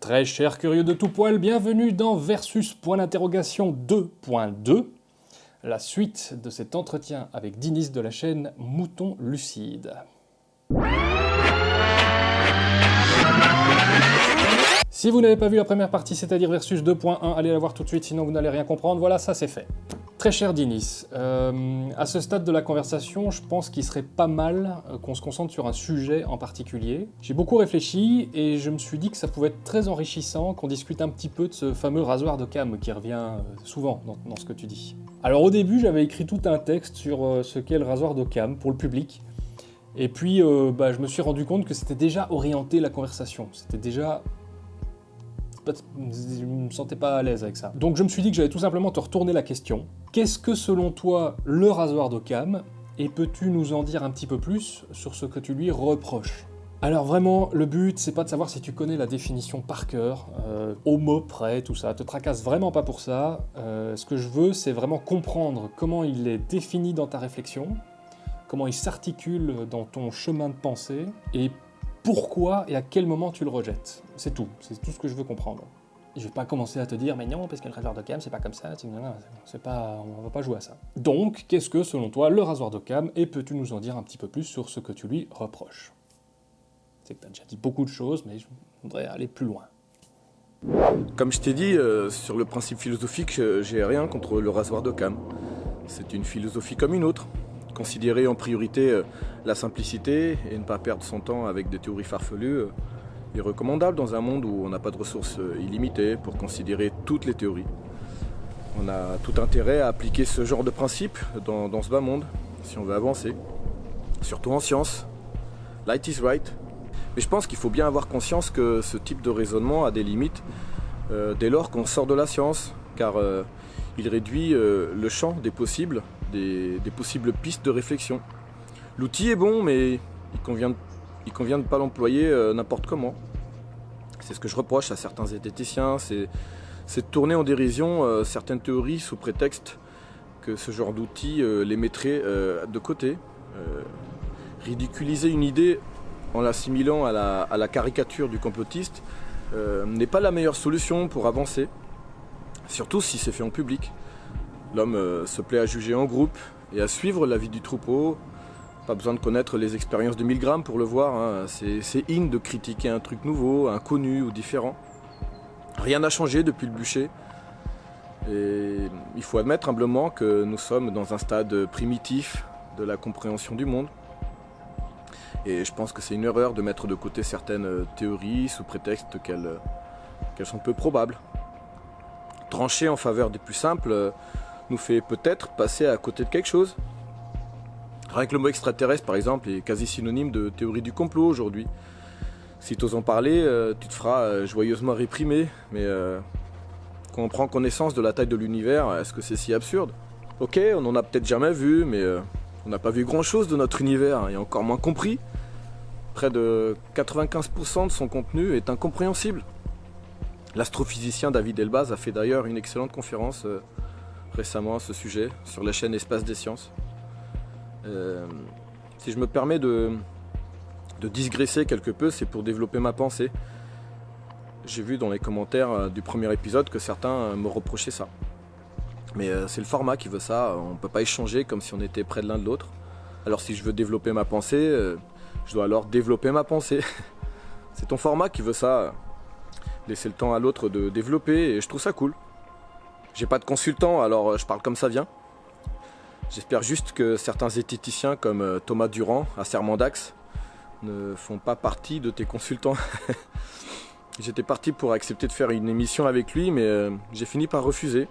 Très chers curieux de tout poil, bienvenue dans Versus point d'interrogation 2.2, la suite de cet entretien avec Dinis de la chaîne Mouton Lucide. Si vous n'avez pas vu la première partie, c'est-à-dire Versus 2.1, allez la voir tout de suite, sinon vous n'allez rien comprendre. Voilà, ça c'est fait. Très cher Dinis, euh, à ce stade de la conversation, je pense qu'il serait pas mal euh, qu'on se concentre sur un sujet en particulier. J'ai beaucoup réfléchi et je me suis dit que ça pouvait être très enrichissant qu'on discute un petit peu de ce fameux rasoir de cam qui revient euh, souvent dans, ce que tu dis. Alors au début, j'avais écrit tout un texte sur ce qu'est le rasoir de cam pour le public. Et puis, bah, je me suis rendu compte que c'était déjà orienté la conversation. C'était déjà je me sentais pas à l'aise avec ça. Donc je me suis dit que j'allais tout simplement te retourner la question. Qu'est-ce que selon toi le rasoir d'Occam Et peux-tu nous en dire un petit peu plus sur ce que tu lui reproches? Alors vraiment, le but, c'est pas de savoir si tu connais la définition par cœur, euh, au mot près, tout ça. Te tracasse vraiment pas pour ça. Euh, ce que je veux, c'est vraiment comprendre comment il est défini dans ta réflexion, comment il s'articule dans ton chemin de pensée, et pourquoi et à quel moment tu le rejettes. C'est tout, c'est tout ce que je veux comprendre. Je vais pas commencer à te dire, mais non, parce que le rasoir d'Occam, c'est pas comme ça, c'est pas, on va pas jouer à ça. Donc, qu'est-ce que, selon toi, le rasoir d'Occam, et peux-tu nous en dire un petit peu plus sur ce que tu lui reproches? C'est que tu as déjà dit beaucoup de choses, mais je voudrais aller plus loin. Comme je t'ai dit, euh, sur le principe philosophique, j'ai rien contre le rasoir d'Occam. C'est une philosophie comme une autre considérer en priorité euh, la simplicité et ne pas perdre son temps avec des théories farfelues euh, recommandable dans un monde où on n'a pas de ressources euh, illimitées pour considérer toutes les théories. On a tout intérêt à appliquer ce genre de principe dans, ce bas monde, si on veut avancer. Surtout en science. Light is right. Mais je pense qu'il faut bien avoir conscience que ce type de raisonnement a des limites dès lors qu'on sort de la science, car il réduit le champ des possibles des, possibles pistes de réflexion. L'outil est bon, mais il convient, il convient de ne pas l'employer euh, n'importe comment. C'est ce que je reproche à certains zététiciens, c'est de tourner en dérision euh, certaines théories sous prétexte que ce genre d'outil euh, les mettrait de côté. ridiculiser une idée en l'assimilant à la, à la, caricature du complotiste n'est pas la meilleure solution pour avancer, surtout si c'est fait en public. L'homme euh, se plaît à juger en groupe et à suivre la vie du troupeau. Pas besoin de connaître les expériences de Milgram pour le voir. Hein. C'est in de critiquer un truc nouveau, inconnu ou différent. Rien n'a changé depuis le bûcher. Et il faut admettre humblement que nous sommes dans un stade primitif de la compréhension du monde. Et je pense que c'est une erreur de mettre de côté certaines théories sous prétexte qu'elles sont peu probables. Trancher en faveur des plus simples nous fait peut-être passer à côté de quelque chose. Rien que le mot extraterrestre, par exemple, est quasi synonyme de théorie du complot aujourd'hui. Si tu oses en parler, euh, tu te feras euh, joyeusement réprimer, mais euh, quand on prend connaissance de la taille de l'univers, est-ce que c'est si absurde? Ok, on en a peut-être jamais vu, mais on n'a pas vu grand-chose de notre univers, et encore moins compris. Près de 95% de son contenu est incompréhensible. L'astrophysicien David Elbaz a fait d'ailleurs une excellente conférence récemment à ce sujet sur la chaîne Espace des Sciences. Euh, si je me permets de, de digresser quelque peu, c'est pour développer ma pensée. J'ai vu dans les commentaires euh, du premier épisode que certains euh, me reprochaient ça. Mais c'est le format qui veut ça, on ne peut pas échanger comme si on était près de l'un de l'autre. Alors si je veux développer ma pensée, je dois alors développer ma pensée. c'est ton format qui veut ça, laisser le temps à l'autre de développer, et je trouve ça cool. J'ai pas de consultant, alors je parle comme ça vient. J'espère juste que certains zététiciens comme euh, Thomas Durand à Sermendax ne font pas partie de tes consultants. J'étais parti pour accepter de faire une émission avec lui, mais euh, j'ai fini par refuser.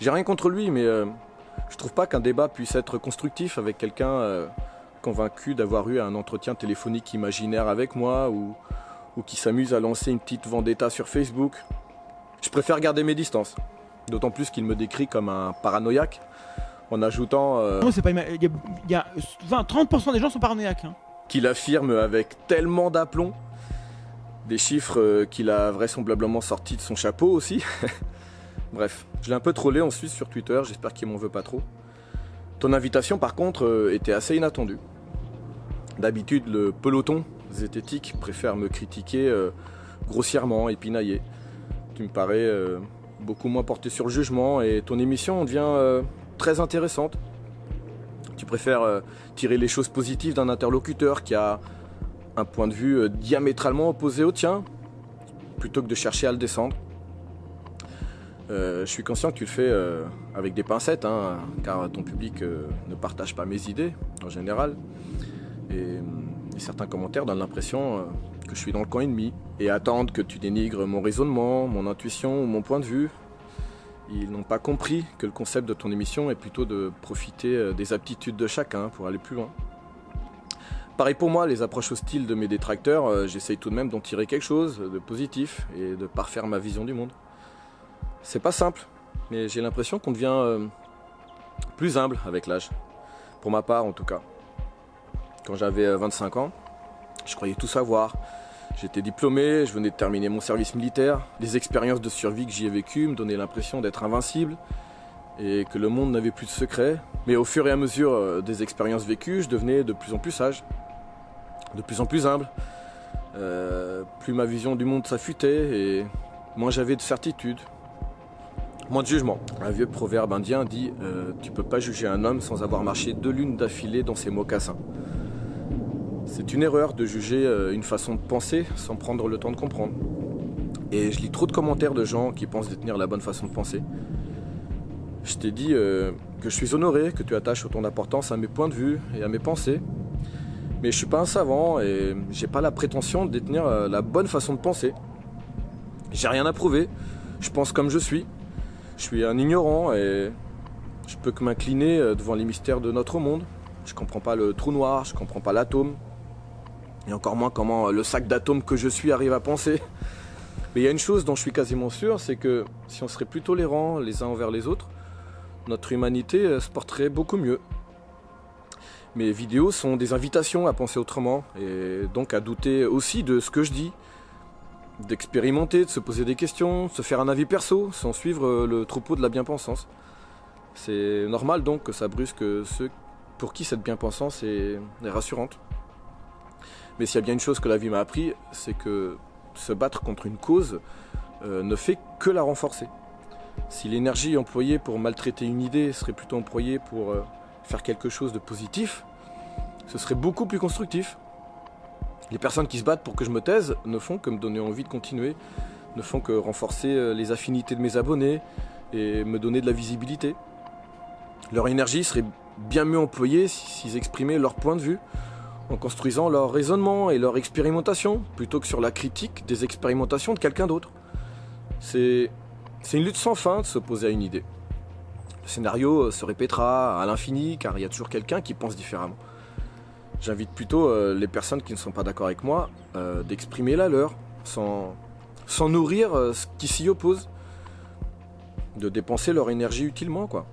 J'ai rien contre lui, mais je trouve pas qu'un débat puisse être constructif avec quelqu'un convaincu d'avoir eu un entretien téléphonique imaginaire avec moi ou qui s'amuse à lancer une petite vendetta sur Facebook. Je préfère garder mes distances. D'autant plus qu'il me décrit comme un paranoïaque en ajoutant. Euh, non, c'est pas. Il y a, 30% des gens sont paranoïaques. Hein. Qu'il affirme avec tellement d'aplomb. Des chiffres euh, qu'il a vraisemblablement sortis de son chapeau aussi. Bref, je l'ai un peu trollé ensuite sur Twitter, j'espère qu'il m'en veut pas trop. Ton invitation par contre euh, était assez inattendue. D'habitude, le peloton zététique préfère me critiquer grossièrement et pinaillé. Tu me parais euh, beaucoup moins porté sur le jugement et ton émission devient euh, très intéressante. Tu préfères euh, tirer les choses positives d'un interlocuteur qui a un point de vue diamétralement opposé au tien, plutôt que de chercher à le descendre. je suis conscient que tu le fais avec des pincettes, hein, car ton public ne partage pas mes idées en général. Et, certains commentaires donnent l'impression que je suis dans le coin ennemi et attendent que tu dénigres mon raisonnement, mon intuition ou mon point de vue. Ils n'ont pas compris que le concept de ton émission est plutôt de profiter euh, des aptitudes de chacun pour aller plus loin. Pareil pour moi, les approches hostiles de mes détracteurs, euh, j'essaye tout de même d'en tirer quelque chose de positif et de parfaire ma vision du monde. C'est pas simple, mais j'ai l'impression qu'on devient euh, plus humble avec l'âge. Pour ma part en tout cas. Quand j'avais 25 ans, je croyais tout savoir. J'étais diplômé, je venais de terminer mon service militaire. Les expériences de survie que j'y ai vécues me donnaient l'impression d'être invincible et que le monde n'avait plus de secrets. Mais au fur et à mesure euh, des expériences vécues, je devenais de plus en plus sage, de plus en plus humble. Euh, plus ma vision du monde s'affûtait et moins j'avais de certitude, moins de jugement. Un vieux proverbe indien dit euh, Tu peux pas juger un homme sans avoir marché deux lunes d'affilée dans ses mocassins. C'est une erreur de juger euh, une façon de penser sans prendre le temps de comprendre. Et je lis trop de commentaires de gens qui pensent détenir la bonne façon de penser. Je t'ai dit euh, que je suis honoré que tu attaches autant d'importance à mes points de vue et à mes pensées. Mais je suis pas un savant et j'ai pas la prétention de détenir euh, la bonne façon de penser. J'ai rien à prouver. Je pense comme je suis. Je suis un ignorant et je peux que m'incliner devant les mystères de notre monde. Je comprends pas le trou noir, je comprends pas l'atome, et encore moins comment le sac d'atomes que je suis arrive à penser. Mais il y a une chose dont je suis quasiment sûr, c'est que si on serait plus tolérants les uns envers les autres, notre humanité euh, se porterait beaucoup mieux. Mes vidéos sont des invitations à penser autrement, et donc à douter aussi de ce que je dis, d'expérimenter, de se poser des questions, de se faire un avis perso, sans suivre euh, le troupeau de la bien-pensance. C'est normal donc que ça brusque ceux pour qui cette bien-pensance est rassurante. Mais s'il y a bien une chose que la vie m'a appris, c'est que se battre contre une cause euh, ne fait que la renforcer. Si l'énergie employée pour maltraiter une idée serait plutôt employée pour euh, faire quelque chose de positif, ce serait beaucoup plus constructif. Les personnes qui se battent pour que je me taise ne font que me donner envie de continuer, ne font que renforcer euh, les affinités de mes abonnés et me donner de la visibilité. Leur énergie serait bien mieux employée s'ils exprimaient leur point de vue, en construisant leur raisonnement et leur expérimentation, plutôt que sur la critique des expérimentations de quelqu'un d'autre. C'est une lutte sans fin de s'opposer à une idée. Le scénario se répétera à l'infini car il y a toujours quelqu'un qui pense différemment. J'invite plutôt euh, les personnes qui ne sont pas d'accord avec moi euh, d'exprimer la leur, sans, nourrir euh, ce qui s'y oppose, de dépenser leur énergie utilement quoi.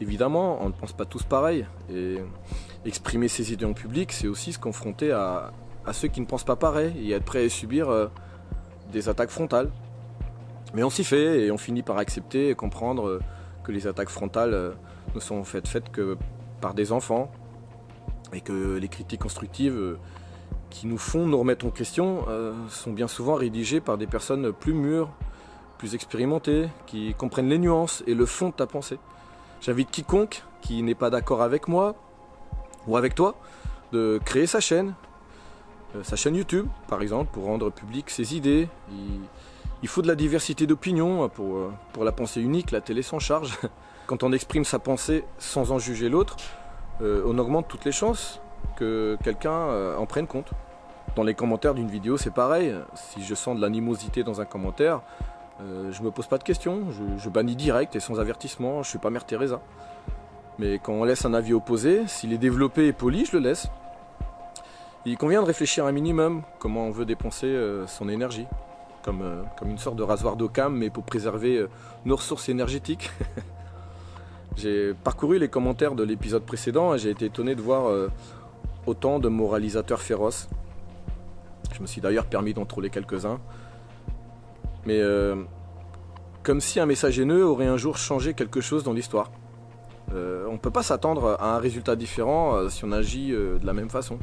Évidemment, on ne pense pas tous pareil et exprimer ses idées en public, c'est aussi se confronter à, ceux qui ne pensent pas pareil et être prêt à subir euh, des attaques frontales. Mais on s'y fait et on finit par accepter et comprendre euh, que les attaques frontales euh, ne sont faites, faites que par des enfants et que les critiques constructives qui nous font nous remettre en question sont bien souvent rédigées par des personnes plus mûres, plus expérimentées, qui comprennent les nuances et le fond de ta pensée. J'invite quiconque qui n'est pas d'accord avec moi ou avec toi, de créer sa chaîne, euh, sa chaîne YouTube par exemple, pour rendre public ses idées. Il, faut de la diversité d'opinions pour, euh, pour la pensée unique, la télé s'en charge. Quand on exprime sa pensée sans en juger l'autre, euh, on augmente toutes les chances que quelqu'un en prenne compte. Dans les commentaires d'une vidéo, c'est pareil. Si je sens de l'animosité dans un commentaire, je me pose pas de questions, je, je bannis direct et sans avertissement, je suis pas Mère Teresa. Mais quand on laisse un avis opposé, s'il est développé et poli, je le laisse. Il convient de réfléchir un minimum comment on veut dépenser euh, son énergie. Comme, euh, comme une sorte de rasoir d'Occam, mais pour préserver euh, nos ressources énergétiques. j'ai parcouru les commentaires de l'épisode précédent et j'ai été étonné de voir autant de moralisateurs féroces. Je me suis d'ailleurs permis d'en troller quelques-uns. Mais comme si un message haineux aurait un jour changé quelque chose dans l'histoire. Euh, on ne peut pas s'attendre à un résultat différent euh, si on agit euh, de la même façon.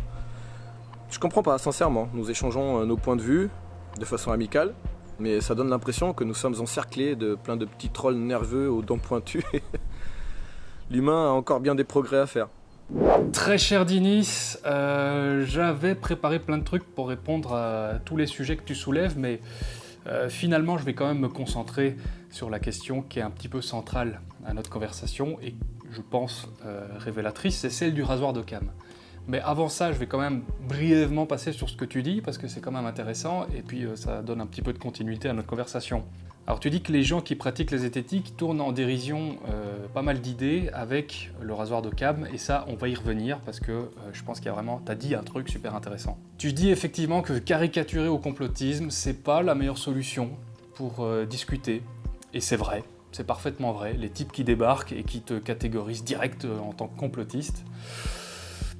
Je comprends pas, sincèrement. Nous échangeons nos points de vue, de façon amicale, mais ça donne l'impression que nous sommes encerclés de plein de petits trolls nerveux aux dents pointues. L'humain a encore bien des progrès à faire. Très cher Dinis, j'avais préparé plein de trucs pour répondre à tous les sujets que tu soulèves, mais finalement je vais quand même me concentrer sur la question qui est un petit peu centrale à notre conversation et je pense euh, révélatrice, c'est celle du rasoir de cam. Mais avant ça, je vais quand même brièvement passer sur ce que tu dis, parce que c'est quand même intéressant, et puis ça donne un petit peu de continuité à notre conversation. Alors tu dis que les gens qui pratiquent les zététiques tournent en dérision euh, pas mal d'idées avec le rasoir de cam, et ça on va y revenir parce que euh, je pense qu'il y a vraiment, t'as dit un truc super intéressant. Tu dis effectivement que caricaturer au complotisme, c'est pas la meilleure solution pour euh, discuter, et c'est vrai, c'est parfaitement vrai, les types qui débarquent et qui te catégorisent direct en tant que complotiste,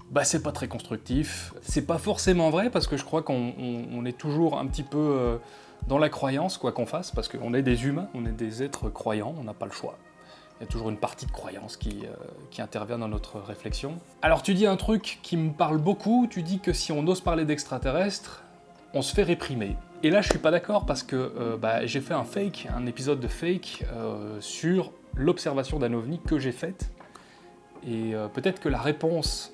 bah c'est pas très constructif. C'est pas forcément vrai parce que je crois qu'on est toujours un petit peu dans la croyance, quoi qu'on fasse, parce qu'on est des humains, on est des êtres croyants, on n'a pas le choix. Il y a toujours une partie de croyance qui, euh, qui, intervient dans notre réflexion. Alors tu dis un truc qui me parle beaucoup, tu dis que si on ose parler d'extraterrestres, on se fait réprimer. Et là je suis pas d'accord parce que euh, bah, j'ai fait un fake, un épisode de fake euh, sur l'observation d'un ovni que j'ai faite. Et peut-être que la réponse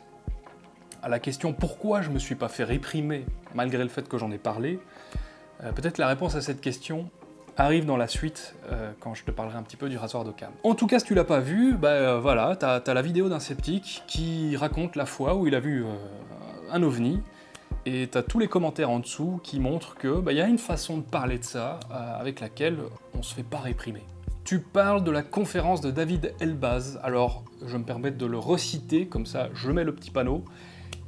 à la question pourquoi je me suis pas fait réprimer malgré le fait que j'en ai parlé, euh, peut-être la réponse à cette question arrive dans la suite, euh, quand je te parlerai un petit peu du rasoir d'Occam. En tout cas, si tu l'as pas vu, bah euh, voilà, t'as as la vidéo d'un sceptique qui raconte la fois où il a vu un ovni, et t'as tous les commentaires en dessous qui montrent que bah, y a une façon de parler de ça avec laquelle on se fait pas réprimer. Tu parles de la conférence de David Elbaz, alors je me permets de le reciter, comme ça je mets le petit panneau,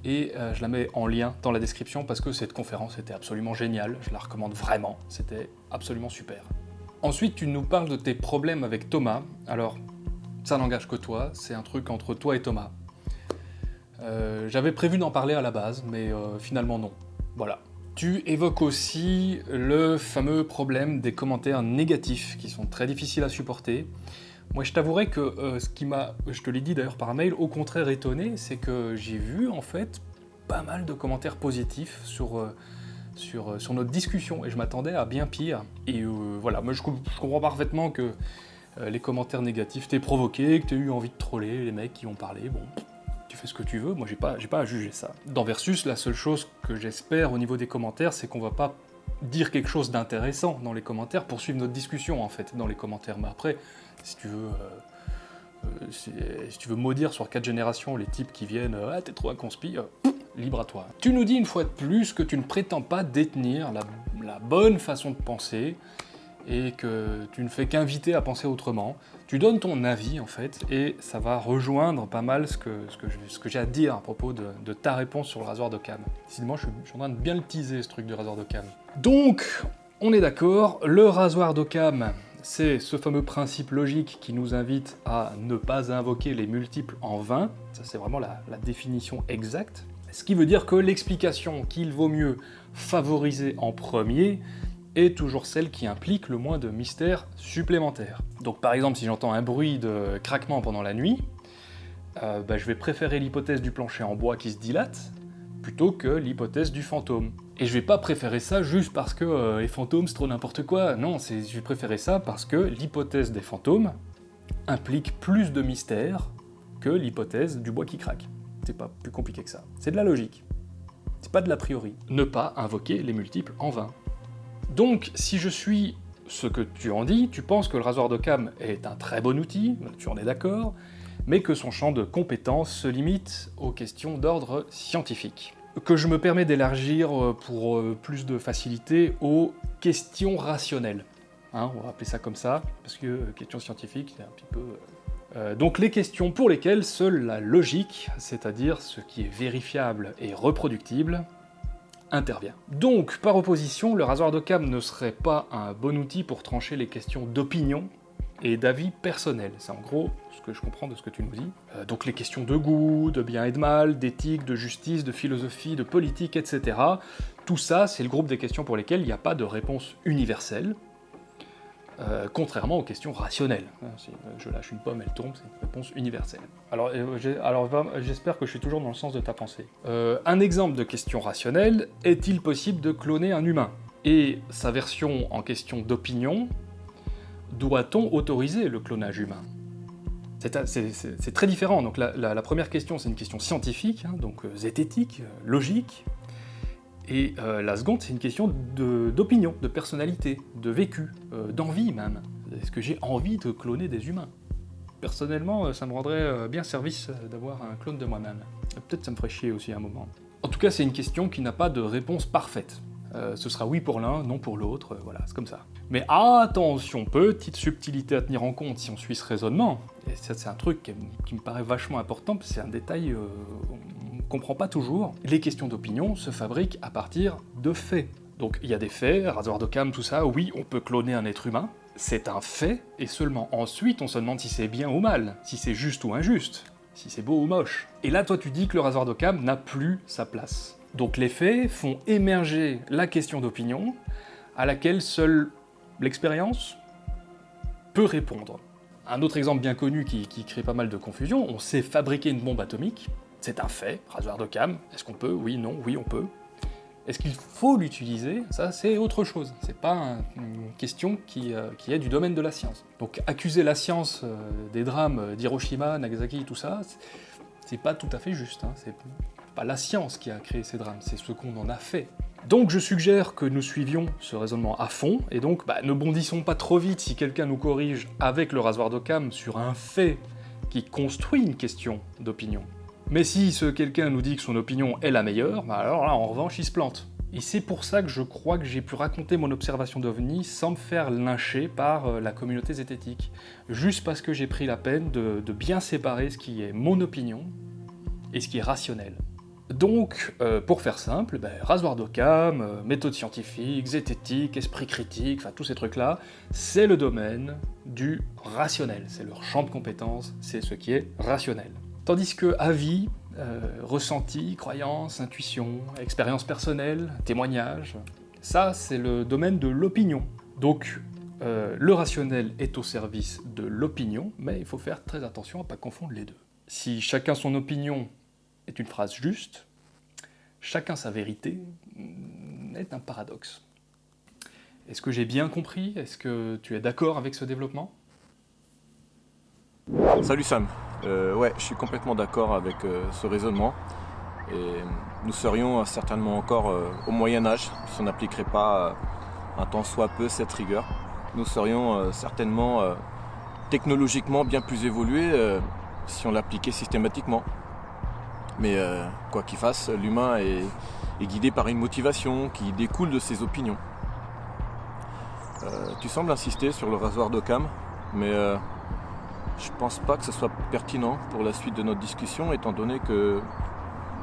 et euh, je la mets en lien dans la description parce que cette conférence était absolument géniale, je la recommande vraiment, c'était absolument super. Ensuite, tu nous parles de tes problèmes avec Thomas. Alors, ça n'engage que toi, c'est un truc entre toi et Thomas. Euh, j'avais prévu d'en parler à la base, mais euh, finalement non. Voilà. Tu évoques aussi le fameux problème des commentaires négatifs qui sont très difficiles à supporter. Moi, je t'avouerai que euh, ce qui m'a, je te l'ai dit d'ailleurs par mail, au contraire étonné, c'est que j'ai vu en fait pas mal de commentaires positifs sur, sur, notre discussion et je m'attendais à bien pire. Et voilà, moi je, comprends parfaitement que les commentaires négatifs t'aient provoqué, que t'aies eu envie de troller les mecs qui ont parlé. Bon, fais ce que tu veux, moi j'ai pas, pas à juger ça. Dans Versus, la seule chose que j'espère au niveau des commentaires, c'est qu'on va pas dire quelque chose d'intéressant dans les commentaires, poursuivre notre discussion en fait dans les commentaires. Mais après, si tu veux, euh, euh, si, tu veux maudire sur quatre générations les types qui viennent euh, Ah, t'es trop un conspi libre à toi. Tu nous dis une fois de plus que tu ne prétends pas détenir la, bonne façon de penser et que tu ne fais qu'inviter à penser autrement. Tu donnes ton avis en fait, et ça va rejoindre pas mal ce que, ce que, j'ai à dire à propos de, ta réponse sur le rasoir de cam. Sinon, je suis, en train de bien le teaser ce truc du rasoir de cam. Donc, on est d'accord, le rasoir d'Occam, c'est ce fameux principe logique qui nous invite à ne pas invoquer les multiples en vain, ça c'est vraiment la, définition exacte, ce qui veut dire que l'explication qu'il vaut mieux favoriser en premier est toujours celle qui implique le moins de mystère supplémentaire. Donc par exemple, si j'entends un bruit de craquement pendant la nuit, euh, bah, je vais préférer l'hypothèse du plancher en bois qui se dilate, plutôt que l'hypothèse du fantôme. Et je vais pas préférer ça juste parce que euh, les fantômes c'est trop n'importe quoi, non, je vais préférer ça parce que l'hypothèse des fantômes implique plus de mystère que l'hypothèse du bois qui craque. C'est pas plus compliqué que ça. C'est de la logique. C'est pas de l'a priori. Ne pas invoquer les multiples en vain. Donc, si je suis ce que tu en dis, tu penses que le rasoir de cam est un très bon outil, tu en es d'accord, mais que son champ de compétences se limite aux questions d'ordre scientifique que je me permets d'élargir euh, pour euh, plus de facilité aux questions rationnelles. Hein, on va appeler ça comme ça, parce que euh, question scientifique, c'est un petit peu... donc les questions pour lesquelles seule la logique, c'est-à-dire ce qui est vérifiable et reproductible, intervient. Donc, par opposition, le rasoir de cam ne serait pas un bon outil pour trancher les questions d'opinion et d'avis personnel. C'est en gros ce que je comprends de ce que tu nous dis. Euh, donc les questions de goût, de bien et de mal, d'éthique, de justice, de philosophie, de politique, etc. Tout ça, c'est le groupe des questions pour lesquelles il n'y a pas de réponse universelle, euh, contrairement aux questions rationnelles. Hein, si je lâche une pomme, elle tombe, c'est une réponse universelle. Alors, euh, alors j'espère que je suis toujours dans le sens de ta pensée. un exemple de question rationnelle, est-il possible de cloner un humain? Et sa version en question d'opinion, doit-on autoriser le clonage humain? C'est très différent. Donc la, première question, c'est une question scientifique, hein, donc euh, zététique, euh, logique. Et euh, la seconde, c'est une question d'opinion, de, personnalité, de vécu, d'envie même. Est-ce que j'ai envie de cloner des humains? Personnellement, ça me rendrait bien service d'avoir un clone de moi-même. Peut-être ça me ferait chier aussi à un moment. En tout cas, c'est une question qui n'a pas de réponse parfaite. ce sera oui pour l'un, non pour l'autre, voilà, c'est comme ça. Mais attention, petite subtilité à tenir en compte si on suit ce raisonnement, et ça c'est un truc qui, me paraît vachement important, c'est un détail euh, comprend pas toujours, les questions d'opinion se fabriquent à partir de faits. Donc il y a des faits, rasoir d'Occam, tout ça, oui, on peut cloner un être humain, c'est un fait, et seulement ensuite on se demande si c'est bien ou mal, si c'est juste ou injuste, si c'est beau ou moche. Et là toi tu dis que le rasoir d'Occam n'a plus sa place. Donc les faits font émerger la question d'opinion, à laquelle seul l'expérience peut répondre. Un autre exemple bien connu qui, crée pas mal de confusion, on sait fabriquer une bombe atomique, c'est un fait, rasoir de est-ce qu'on peut? Oui, non, oui, on peut. Est-ce qu'il faut l'utiliser? Ça, c'est autre chose. C'est pas une question qui, euh, qui, est du domaine de la science. Donc accuser la science euh, des drames d'Hiroshima, Nagasaki, tout ça, c'est pas tout à fait juste. Hein. C'est pas la science qui a créé ces drames, c'est ce qu'on en a fait. Donc je suggère que nous suivions ce raisonnement à fond, et donc bah, ne bondissons pas trop vite si quelqu'un nous corrige avec le rasoir d'Occam sur un fait qui construit une question d'opinion. Mais si ce quelqu'un nous dit que son opinion est la meilleure, bah alors là en revanche il se plante. Et c'est pour ça que je crois que j'ai pu raconter mon observation d'OVNI sans me faire lyncher par euh, la communauté zététique. Juste parce que j'ai pris la peine de bien séparer ce qui est mon opinion et ce qui est rationnel. Donc, euh, pour faire simple, ben, rasoir d'Occam, euh, méthode scientifique, zététique, esprit critique, enfin tous ces trucs-là, c'est le domaine du rationnel, c'est leur champ de compétence, c'est ce qui est rationnel. Tandis que avis, euh, ressenti, croyance, intuition, expérience personnelle, témoignage, ça c'est le domaine de l'opinion. Donc, le rationnel est au service de l'opinion, mais il faut faire très attention à ne pas confondre les deux. Si chacun son opinion est une phrase juste, chacun sa vérité est un paradoxe. Est-ce que j'ai bien compris? Est-ce que tu es d'accord avec ce développement? Salut Sam. Euh, ouais, je suis complètement d'accord avec euh, ce raisonnement. Et nous serions certainement encore euh, au Moyen Âge si on n'appliquerait pas un tant soit peu cette rigueur. Nous serions certainement technologiquement bien plus évolués si on l'appliquait systématiquement. Mais euh, quoi qu'il fasse, l'humain est, guidé par une motivation qui découle de ses opinions. Euh, tu sembles insister sur le rasoir d'Occam, mais euh, je pense pas que ce soit pertinent pour la suite de notre discussion, étant donné que,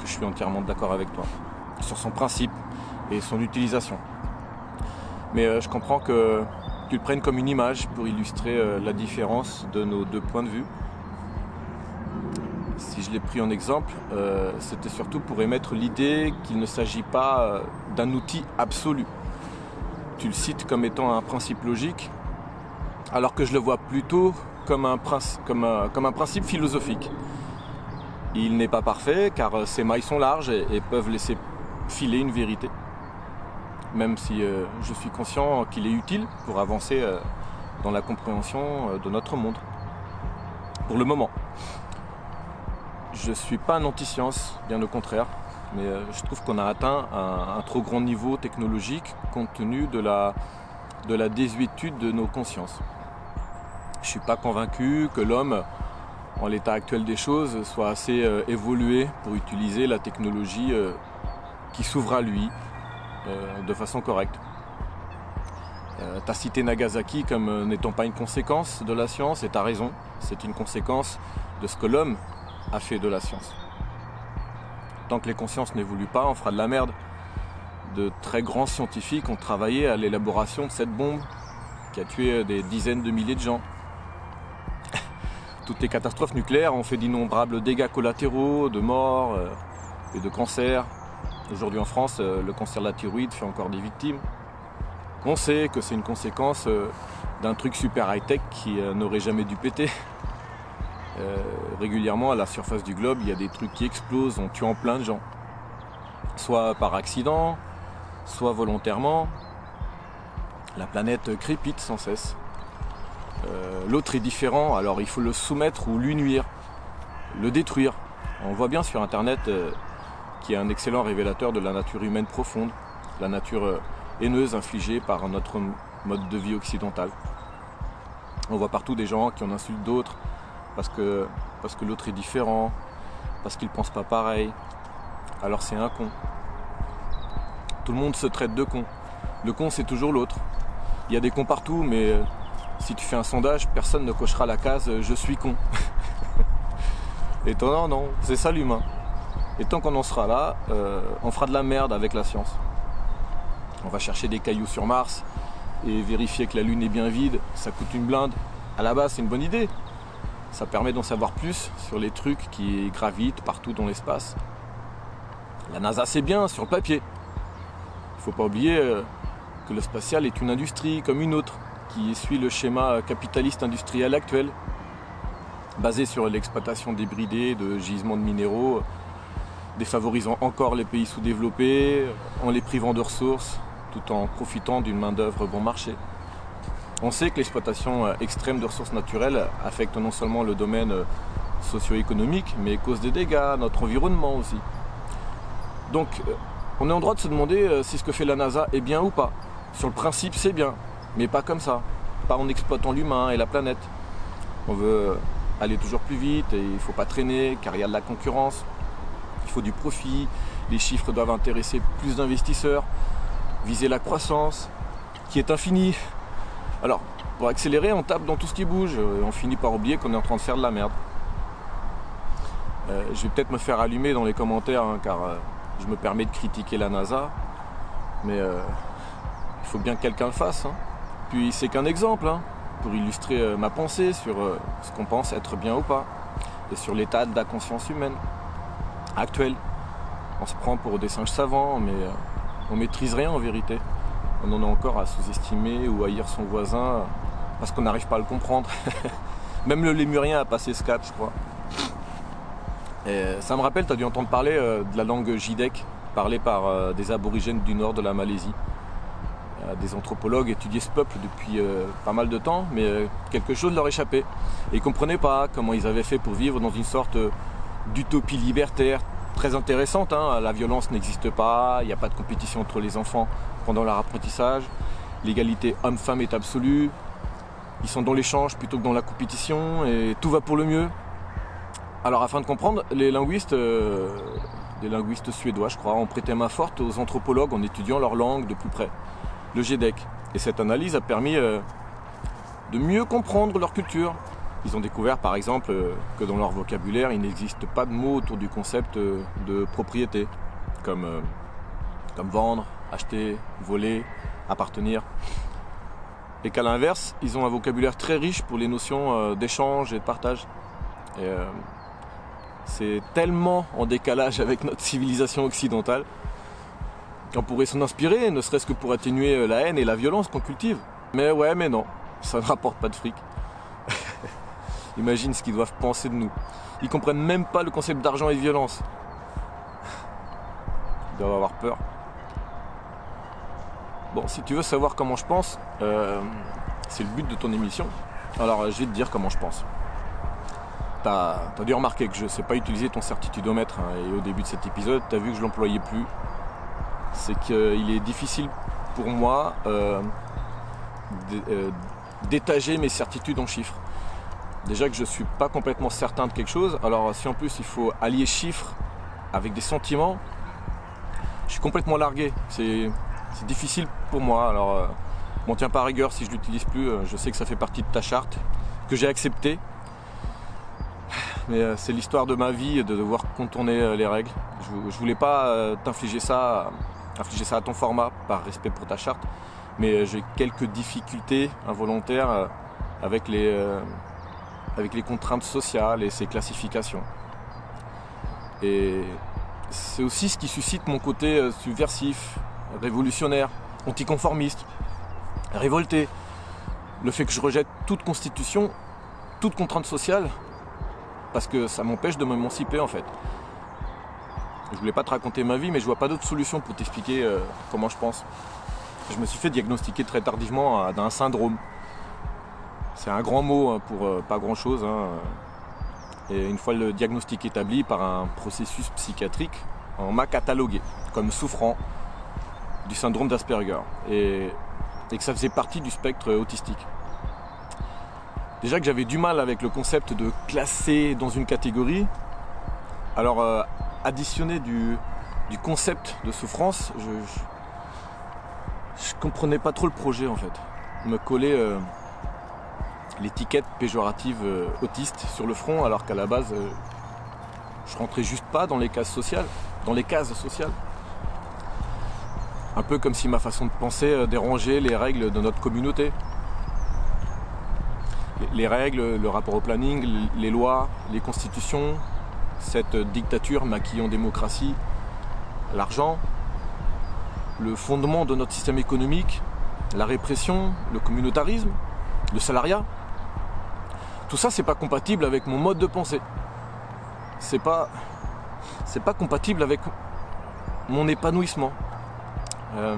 je suis entièrement d'accord avec toi sur son principe et son utilisation. Mais je comprends que tu le prennes comme une image pour illustrer la différence de nos deux points de vue si je l'ai pris en exemple, euh, c'était surtout pour émettre l'idée qu'il ne s'agit pas euh, d'un outil absolu. Tu le cites comme étant un principe logique, alors que je le vois plutôt comme un, comme un, principe philosophique. Il n'est pas parfait car euh, ses mailles sont larges et, peuvent laisser filer une vérité. Même si je suis conscient qu'il est utile pour avancer dans la compréhension de notre monde. Pour le moment. Je ne suis pas un anti-science, bien au contraire, mais euh, je trouve qu'on a atteint un, trop grand niveau technologique compte tenu de la désuétude de nos consciences. Je ne suis pas convaincu que l'homme, en l'état actuel des choses, soit assez euh, évolué pour utiliser la technologie euh, qui s'ouvre à lui de façon correcte. tu as cité Nagasaki comme n'étant pas une conséquence de la science, et tu as raison, c'est une conséquence de ce que l'homme a fait de la science. Tant que les consciences n'évoluent pas, on fera de la merde. De très grands scientifiques ont travaillé à l'élaboration de cette bombe qui a tué des dizaines de milliers de gens. Toutes les catastrophes nucléaires ont fait d'innombrables dégâts collatéraux, de morts euh, et de cancers. Aujourd'hui en France, euh, le cancer de la thyroïde fait encore des victimes. On sait que c'est une conséquence euh, d'un truc super high-tech qui n'aurait jamais dû péter. Régulièrement à la surface du globe, il y a des trucs qui explosent en tuant plein de gens. Soit par accident, soit volontairement. La planète crépite sans cesse. Euh, l'autre est différent, alors il faut le soumettre ou lui nuire, le détruire. On voit bien sur Internet euh, qu'il y a un excellent révélateur de la nature humaine profonde, la nature euh, haineuse infligée par notre mode de vie occidental. On voit partout des gens qui en insultent d'autres parce que, parce que l'autre est différent, parce qu'il ne pense pas pareil. Alors c'est un con. Tout le monde se traite de con. Le con c'est toujours l'autre. Il y a des cons partout, mais si tu fais un sondage, personne ne cochera la case je suis con. Étonnant, non C'est ça l'humain. Et tant qu'on en sera là, euh, on fera de la merde avec la science. On va chercher des cailloux sur Mars et vérifier que la Lune est bien vide. Ça coûte une blinde. À la base, c'est une bonne idée. Ça permet d'en savoir plus sur les trucs qui gravitent partout dans l'espace. La NASA, c'est bien sur le papier. Il ne faut pas oublier euh, que le spatial est une industrie comme une autre qui suit le schéma capitaliste industriel actuel, basé sur l'exploitation débridée de gisements de minéraux, défavorisant encore les pays sous-développés, en les privant de ressources, tout en profitant d'une main-d'œuvre bon marché. On sait que l'exploitation extrême de ressources naturelles affecte non seulement le domaine socio-économique, mais cause des dégâts à notre environnement aussi. Donc, euh, on est en droit de se demander euh, si ce que fait la NASA est bien ou pas. Sur le principe, c'est bien. Mais pas comme ça, pas en exploitant l'humain et la planète. On veut aller toujours plus vite et il ne faut pas traîner car il y a de la concurrence. Il faut du profit, les chiffres doivent intéresser plus d'investisseurs, viser la croissance qui est infinie. Alors, pour accélérer, on tape dans tout ce qui bouge et on finit par oublier qu'on est en train de faire de la merde. Euh, je vais peut-être me faire allumer dans les commentaires hein, car euh, je me permets de critiquer la NASA, mais euh, il faut bien que quelqu'un le fasse. Hein. Puis c'est qu'un exemple hein, pour illustrer euh, ma pensée sur euh, ce qu'on pense être bien ou pas et sur l'état de la conscience humaine actuelle. On se prend pour des singes savants, mais euh, on maîtrise rien en vérité. On en a encore à sous-estimer ou haïr son voisin parce qu'on n'arrive pas à le comprendre. Même le lémurien a passé ce cap, je crois. Et ça me rappelle, tu as dû entendre parler de la langue jidek, parlée par des aborigènes du nord de la Malaisie. Euh, des anthropologues étudiaient ce peuple depuis euh, pas mal de temps, mais euh, quelque chose leur échappait. Et ils ne comprenaient pas comment ils avaient fait pour vivre dans une sorte d'utopie libertaire très intéressante. Hein. La violence n'existe pas, il n'y a pas de compétition entre les enfants pendant leur apprentissage, l'égalité homme-femme est absolue, ils sont dans l'échange plutôt que dans la compétition, et tout va pour le mieux. Alors afin de comprendre, les linguistes, les linguistes suédois je crois, ont prêté main forte aux anthropologues en étudiant leur langue de plus près le GEDEC. Et cette analyse a permis euh, de mieux comprendre leur culture. Ils ont découvert par exemple euh, que dans leur vocabulaire, il n'existe pas de mots autour du concept euh, de propriété, comme, comme vendre, acheter, voler, appartenir. Et qu'à l'inverse, ils ont un vocabulaire très riche pour les notions d'échange et de partage. C'est tellement en décalage avec notre civilisation occidentale on pourrait s'en inspirer, ne serait-ce que pour atténuer euh, la haine et la violence qu'on cultive. Mais ouais, mais non, ça ne rapporte pas de fric. Imagine ce qu'ils doivent penser de nous. Ils comprennent même pas le concept d'argent et de violence. Ils doivent avoir peur. Bon, si tu veux savoir comment je pense, euh, c'est le but de ton émission. Alors, je vais te dire comment je pense. T'as as dû remarquer que je ne sais pas utiliser ton certitudomètre. Hein, et au début de cet épisode, tu as vu que je l'employais plus c'est qu'il est difficile pour moi euh, euh, d'étager mes certitudes en chiffres. Déjà que je ne suis pas complètement certain de quelque chose, alors si en plus il faut allier chiffres avec des sentiments, je suis complètement largué. C'est difficile pour moi. Alors, euh, m'en tiens pas à rigueur si je l'utilise plus. Je sais que ça fait partie de ta charte, que j'ai accepté. Mais c'est l'histoire de ma vie de devoir contourner les règles. Je, je voulais pas t'infliger ça infliger ça à ton format par respect pour ta charte. Mais euh, j'ai quelques difficultés involontaires euh, avec les, euh, avec les contraintes sociales et ces classifications. Et c'est aussi ce qui suscite mon côté subversif, révolutionnaire, anticonformiste, révolté. Le fait que je rejette toute constitution, toute contrainte sociale, parce que ça m'empêche de m'émanciper en fait. Je voulais pas te raconter ma vie, mais je vois pas d'autre solution pour t'expliquer euh, comment je pense. je me suis fait diagnostiquer très tardivement d'un syndrome. C'est un grand mot hein, pour euh, pas grand chose. Hein. Et une fois le diagnostic établi par un processus psychiatrique, on m'a catalogué comme souffrant du syndrome d'Asperger et, que ça faisait partie du spectre autistique. Déjà que j'avais du mal avec le concept de classer dans une catégorie, alors euh, additionner du, concept de souffrance, je, comprenais pas trop le projet en fait. Me coller euh, l'étiquette péjorative euh, autiste sur le front alors qu'à la base je rentrais juste pas dans les cases sociales, dans les cases sociales. Un peu comme si ma façon de penser dérangeait les règles de notre communauté. Les règles, le rapport au planning, les lois, les constitutions, cette dictature maquillée en démocratie, l'argent, le fondement de notre système économique, la répression, le communautarisme, le salariat. Tout ça, c'est pas compatible avec mon mode de pensée. C'est pas, c'est pas compatible avec mon épanouissement. Euh,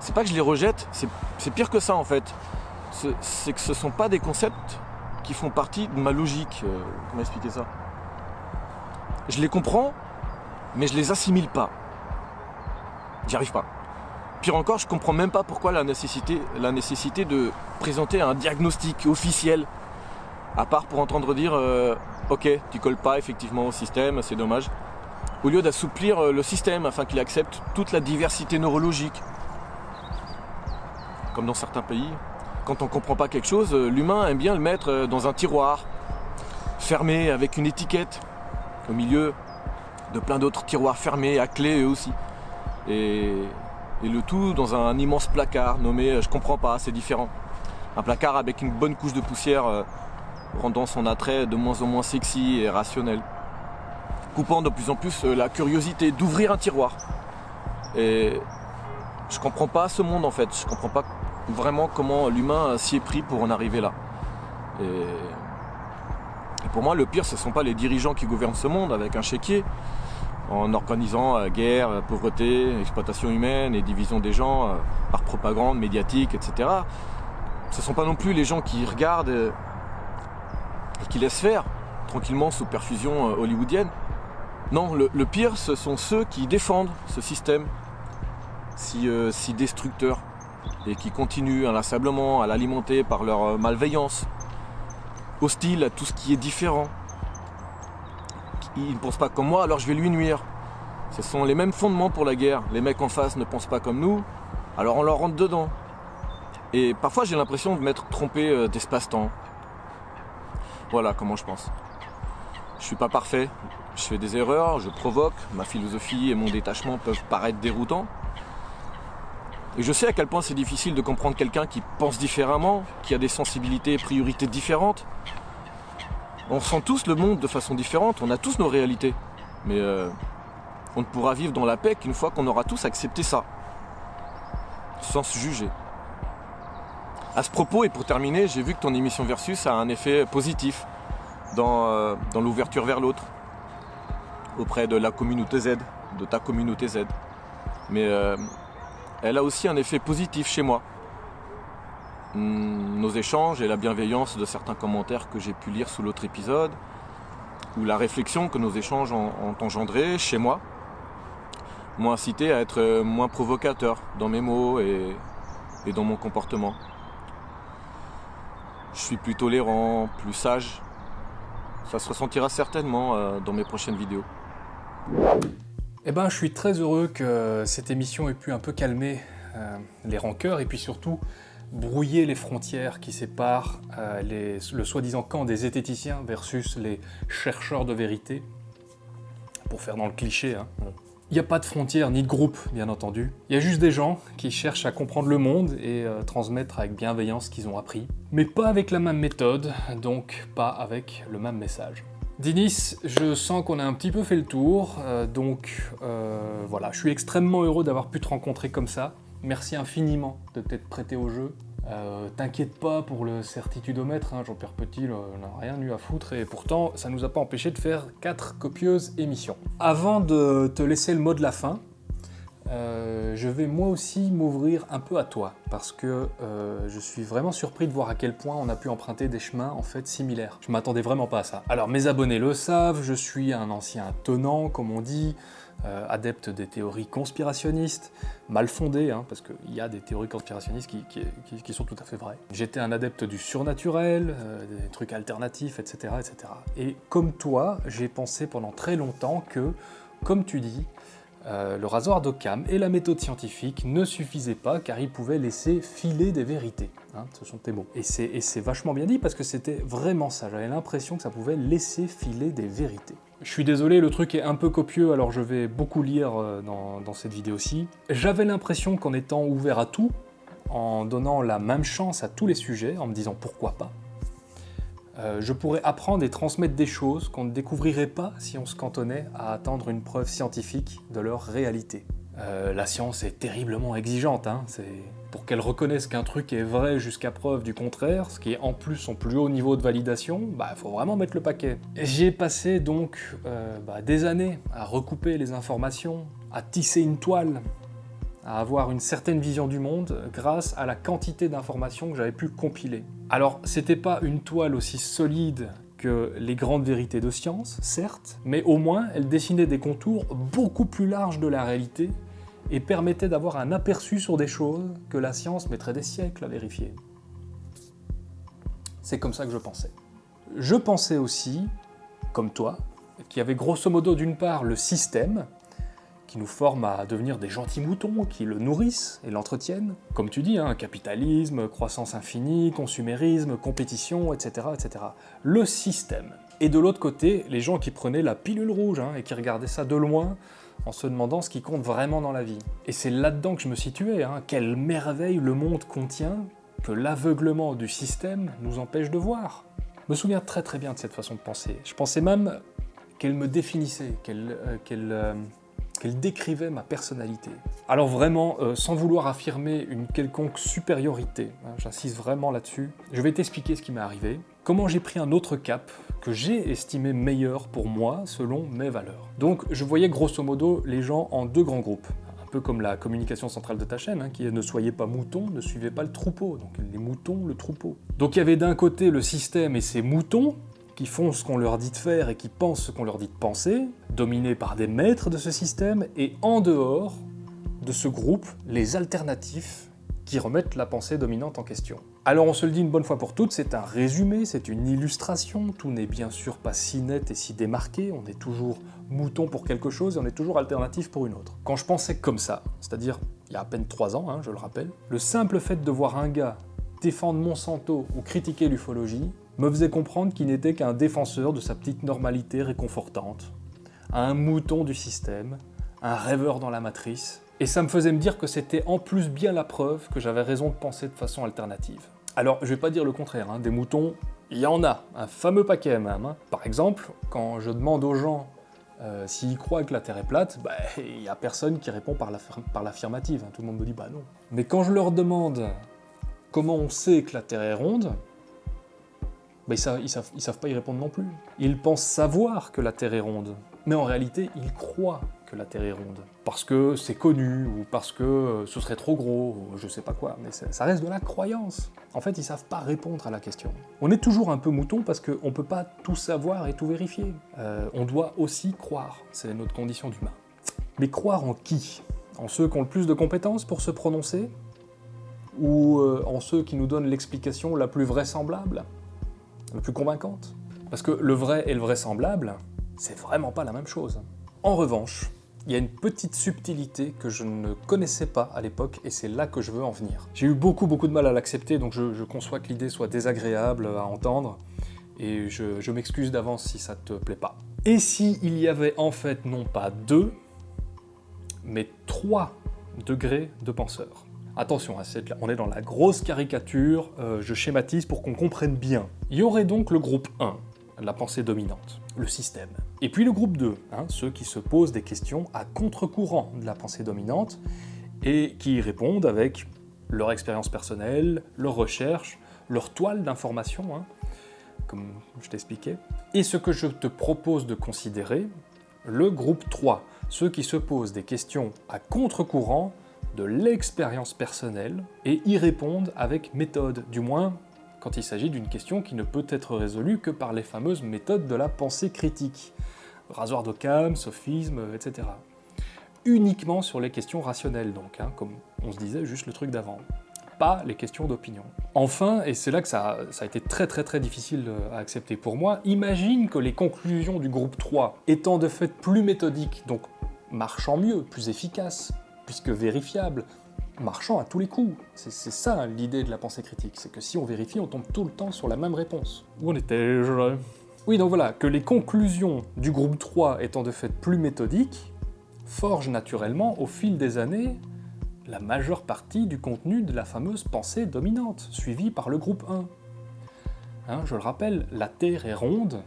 c'est pas que je les rejette, c'est pire que ça en fait. C'est que ce sont pas des concepts qui font partie de ma logique. Euh, comment expliquer ça? Je les comprends, mais je les assimile pas. J'y arrive pas. Pire encore, je comprends même pas pourquoi la nécessité, de présenter un diagnostic officiel, à part pour entendre dire euh, ok, tu colles pas effectivement au système, c'est dommage, au lieu d'assouplir euh, le système afin qu'il accepte toute la diversité neurologique. Comme dans certains pays, quand on comprend pas quelque chose, euh, l'humain aime bien le mettre dans un tiroir, fermé avec une étiquette au milieu de plein d'autres tiroirs fermés à clé eux aussi. Et, le tout dans un immense placard nommé euh, Je comprends pas, c'est différent. Un placard avec une bonne couche de poussière euh, rendant son attrait de moins en moins sexy et rationnel. Coupant de plus en plus euh, la curiosité d'ouvrir un tiroir. Et je comprends pas ce monde en fait. Je comprends pas vraiment comment l'humain s'y est pris pour en arriver là. Et pour moi, le pire, ce ne sont pas les dirigeants qui gouvernent ce monde avec un chéquier, en organisant euh, guerre, euh, pauvreté, exploitation humaine et division des gens euh, par propagande médiatique, etc. Ce ne sont pas non plus les gens qui regardent et qui laissent faire tranquillement sous perfusion hollywoodienne. Non, le, pire, ce sont ceux qui défendent ce système si, si destructeur et qui continuent inlassablement à l'alimenter par leur malveillance, hostile à tout ce qui est différent. Il ne pense pas comme moi, alors je vais lui nuire. Ce sont les mêmes fondements pour la guerre. Les mecs en face ne pensent pas comme nous, alors on leur rentre dedans. Et parfois j'ai l'impression de m'être trompé euh, d'espace-temps. Voilà comment je pense. Je suis pas parfait, je fais des erreurs, je provoque, ma philosophie et mon détachement peuvent paraître déroutants. Et je sais à quel point c'est difficile de comprendre quelqu'un qui pense différemment, qui a des sensibilités et priorités différentes. On ressent tous le monde de façon différente, on a tous nos réalités. Mais euh, on ne pourra vivre dans la paix qu'une fois qu'on aura tous accepté ça. Sans se juger. À ce propos, et pour terminer, j'ai vu que ton émission Versus a un effet positif dans, euh, dans l'ouverture vers l'autre, auprès de la communauté Z, de ta communauté Z. Mais euh, elle a aussi un effet positif chez moi. Hmm, nos échanges et la bienveillance de certains commentaires que j'ai pu lire sous l'autre épisode, ou la réflexion que nos échanges ont, engendré chez moi, m'ont incité à être moins provocateur dans mes mots et, et dans mon comportement. Je suis plus tolérant, plus sage. Ça se ressentira certainement euh, dans mes prochaines vidéos. Eh ben, je suis très heureux que cette émission ait pu un peu calmer euh, les rancœurs et puis surtout brouiller les frontières qui séparent euh, le soi-disant camp des zététiciens versus les chercheurs de vérité, pour faire dans le cliché. Hein. Il n'y a pas de frontières ni de groupe, bien entendu. Il y a juste des gens qui cherchent à comprendre le monde et euh, transmettre avec bienveillance ce qu'ils ont appris. Mais pas avec la même méthode, donc pas avec le même message. Dinis, je sens qu'on a un petit peu fait le tour, euh, donc euh, voilà, je suis extrêmement heureux d'avoir pu te rencontrer comme ça. Merci infiniment de t'être prêté au jeu. Euh, t'inquiète pas pour le certitudomètre, hein, Jean-Pierre Petit n'a rien eu à foutre et pourtant ça nous a pas empêché de faire quatre copieuses émissions. Avant de te laisser le mot de la fin, euh, je vais moi aussi m'ouvrir un peu à toi, parce que euh, je suis vraiment surpris de voir à quel point on a pu emprunter des chemins en fait similaires. Je m'attendais vraiment pas à ça. Alors mes abonnés le savent, je suis un ancien tenant, comme on dit, euh, adepte des théories conspirationnistes, mal fondées, hein, parce qu'il y a des théories conspirationnistes qui, sont tout à fait vraies. J'étais un adepte du surnaturel, des trucs alternatifs, etc., etc. Et comme toi, j'ai pensé pendant très longtemps que, comme tu dis, euh, le rasoir d'Occam et la méthode scientifique ne suffisaient pas car ils pouvaient laisser filer des vérités. Hein, ce sont tes mots. Et c'est vachement bien dit parce que c'était vraiment ça. J'avais l'impression que ça pouvait laisser filer des vérités. Je suis désolé, le truc est un peu copieux, alors je vais beaucoup lire euh, dans, dans cette vidéo-ci. J'avais l'impression qu'en étant ouvert à tout, en donnant la même chance à tous les sujets, en me disant pourquoi pas, euh, je pourrais apprendre et transmettre des choses qu'on ne découvrirait pas si on se cantonnait à attendre une preuve scientifique de leur réalité. Euh, la science est terriblement exigeante, hein, pour qu'elle reconnaisse qu'un truc est vrai jusqu'à preuve du contraire, ce qui est en plus son plus haut niveau de validation, bah faut vraiment mettre le paquet. J'ai passé donc euh, bah, des années à recouper les informations, à tisser une toile, à avoir une certaine vision du monde grâce à la quantité d'informations que j'avais pu compiler. Alors, c'était pas une toile aussi solide que les grandes vérités de science, certes, mais au moins elle dessinait des contours beaucoup plus larges de la réalité et permettait d'avoir un aperçu sur des choses que la science mettrait des siècles à vérifier. C'est comme ça que je pensais. Je pensais aussi, comme toi, qu'il y avait grosso modo d'une part le système, qui nous forment à devenir des gentils moutons, qui le nourrissent et l'entretiennent. Comme tu dis, hein, capitalisme, croissance infinie, consumérisme, compétition, etc., etc. Le système. Et de l'autre côté, les gens qui prenaient la pilule rouge hein, et qui regardaient ça de loin en se demandant ce qui compte vraiment dans la vie. Et c'est là-dedans que je me situais, hein. quelle merveille le monde contient que l'aveuglement du système nous empêche de voir. Je me souviens très très bien de cette façon de penser. Je pensais même qu'elle me définissait, qu'elle euh, euh, qu'elle décrivait ma personnalité. Alors vraiment, euh, sans vouloir affirmer une quelconque supériorité, hein, j'insiste vraiment là-dessus, je vais t'expliquer ce qui m'est arrivé, comment j'ai pris un autre cap que j'ai estimé meilleur pour moi selon mes valeurs. Donc je voyais grosso modo les gens en deux grands groupes un peu comme la communication centrale de ta chaîne, hein, qui est ne soyez pas moutons, ne suivez pas le troupeau. Donc les moutons, le troupeau. Donc il y avait d'un côté le système et ses moutons, qui font ce qu'on leur dit de faire et qui pensent ce qu'on leur dit de penser, dominés par des maîtres de ce système, et en dehors de ce groupe, les alternatifs qui remettent la pensée dominante en question. Alors on se le dit une bonne fois pour toutes, c'est un résumé, c'est une illustration, tout n'est bien sûr pas si net et si démarqué, on est toujours mouton pour quelque chose et on est toujours alternatif pour une autre. Quand je pensais comme ça, c'est-à-dire il y a à peine trois ans, hein, je le rappelle, le simple fait de voir un gars défendre Monsanto ou critiquer l'ufologie me faisait comprendre qu'il n'était qu'un défenseur de sa petite normalité réconfortante, un mouton du système, un rêveur dans la matrice, et ça me faisait me dire que c'était en plus bien la preuve que j'avais raison de penser de façon alternative. Alors, je vais pas dire le contraire, hein, des moutons, il y en a, un fameux paquet même. Hein. Par exemple, quand je demande aux gens euh, s'ils croient que la Terre est plate, bah, il n'y a personne qui répond par l'affirmative, hein. tout le monde me dit bah non. Mais quand je leur demande comment on sait que la Terre est ronde, ils, savent, savent, pas y répondre non plus. Ils pensent savoir que la Terre est ronde, mais en réalité, ils croient que la Terre est ronde. Parce que c'est connu, ou parce que euh, ce serait trop gros, ou je sais pas quoi, mais ça reste de la croyance. En fait, ils savent pas répondre à la question. On est toujours un peu mouton parce qu'on peut pas tout savoir et tout vérifier. Euh, on doit aussi croire, c'est notre condition d'humain. Mais croire en qui? En ceux qui ont le plus de compétences pour se prononcer? Ou euh, en ceux qui nous donnent l'explication la plus vraisemblable? Plus convaincante. Parce que le vrai et le vraisemblable, c'est vraiment pas la même chose. En revanche, il y a une petite subtilité que je ne connaissais pas à l'époque, et c'est là que je veux en venir. J'ai eu beaucoup beaucoup de mal à l'accepter, donc je, conçois que l'idée soit désagréable à entendre, et je, m'excuse d'avance si ça te plaît pas. Et si y avait en fait non pas deux, mais trois degrés de penseurs Attention, hein, on est dans la grosse caricature, euh, je schématise pour qu'on comprenne bien. Il y aurait donc le groupe 1, la pensée dominante, le système. Et puis le groupe 2, hein, ceux qui se posent des questions à contre-courant de la pensée dominante et qui y répondent avec leur expérience personnelle, leur recherche, leur toile d'information, hein, comme je t'expliquais. Et ce que je te propose de considérer, le groupe 3, ceux qui se posent des questions à contre-courant de l'expérience personnelle et y répondent avec méthode, du moins quand il s'agit d'une question qui ne peut être résolue que par les fameuses méthodes de la pensée critique. Rasoir d'Occam, sophisme, etc. Uniquement sur les questions rationnelles donc, hein, comme on se disait juste le truc d'avant. Pas les questions d'opinion. Enfin, et c'est là que ça, ça, a été très très très difficile à accepter pour moi, imagine que les conclusions du groupe 3, étant de fait plus méthodiques, donc marchant mieux, plus efficaces, puisque vérifiables, marchant à tous les coups. C'est ça l'idée de la pensée critique, c'est que si on vérifie, on tombe tout le temps sur la même réponse. Où en étais-je Oui, donc voilà, que les conclusions du groupe 3 étant de fait plus méthodiques, forgent naturellement, au fil des années, la majeure partie du contenu de la fameuse pensée dominante, suivie par le groupe 1. Hein, je le rappelle, la Terre est ronde,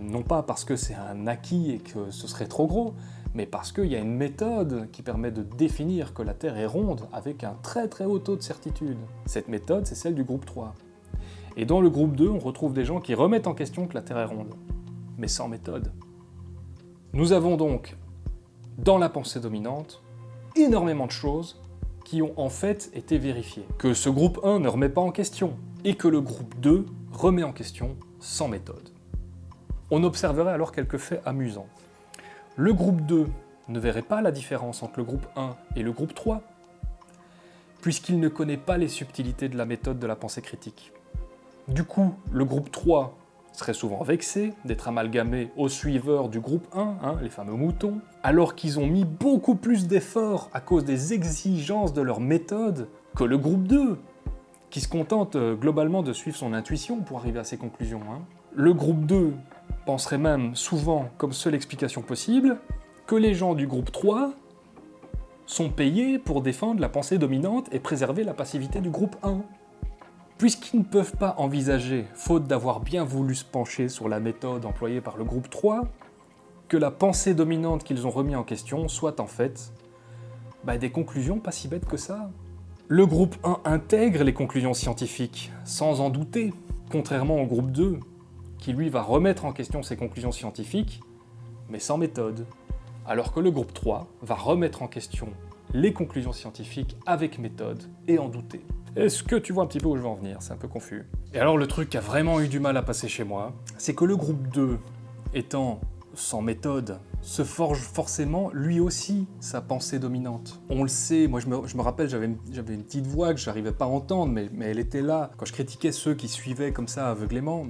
non pas parce que c'est un acquis et que ce serait trop gros, mais parce qu'il y a une méthode qui permet de définir que la Terre est ronde avec un très très haut taux de certitude. Cette méthode, c'est celle du groupe 3. Et dans le groupe 2, on retrouve des gens qui remettent en question que la Terre est ronde, mais sans méthode. Nous avons donc, dans la pensée dominante, énormément de choses qui ont en fait été vérifiées. Que ce groupe 1 ne remet pas en question, et que le groupe 2 remet en question sans méthode. On observerait alors quelques faits amusants. Le groupe 2 ne verrait pas la différence entre le groupe 1 et le groupe 3, puisqu'il ne connaît pas les subtilités de la méthode de la pensée critique. Du coup, le groupe 3 serait souvent vexé d'être amalgamé aux suiveurs du groupe 1, hein, les fameux moutons, alors qu'ils ont mis beaucoup plus d'efforts à cause des exigences de leur méthode que le groupe 2, qui se contente euh, globalement de suivre son intuition pour arriver à ses conclusions. Hein. Le groupe 2 penserait même souvent comme seule explication possible que les gens du groupe 3 sont payés pour défendre la pensée dominante et préserver la passivité du groupe 1. Puisqu'ils ne peuvent pas envisager, faute d'avoir bien voulu se pencher sur la méthode employée par le groupe 3, que la pensée dominante qu'ils ont remis en question soit en fait bah, des conclusions pas si bêtes que ça. Le groupe 1 intègre les conclusions scientifiques, sans en douter, contrairement au groupe 2, qui lui va remettre en question ses conclusions scientifiques, mais sans méthode, alors que le groupe 3 va remettre en question les conclusions scientifiques avec méthode et en douter. Est-ce que tu vois un petit peu où je veux en venir? C'est un peu confus. Et alors le truc qui a vraiment eu du mal à passer chez moi, c'est que le groupe 2, étant sans méthode, se forge forcément lui aussi sa pensée dominante. On le sait, moi je me, rappelle, j'avais une, petite voix que j'arrivais pas à entendre, mais elle était là. Quand je critiquais ceux qui suivaient comme ça aveuglément,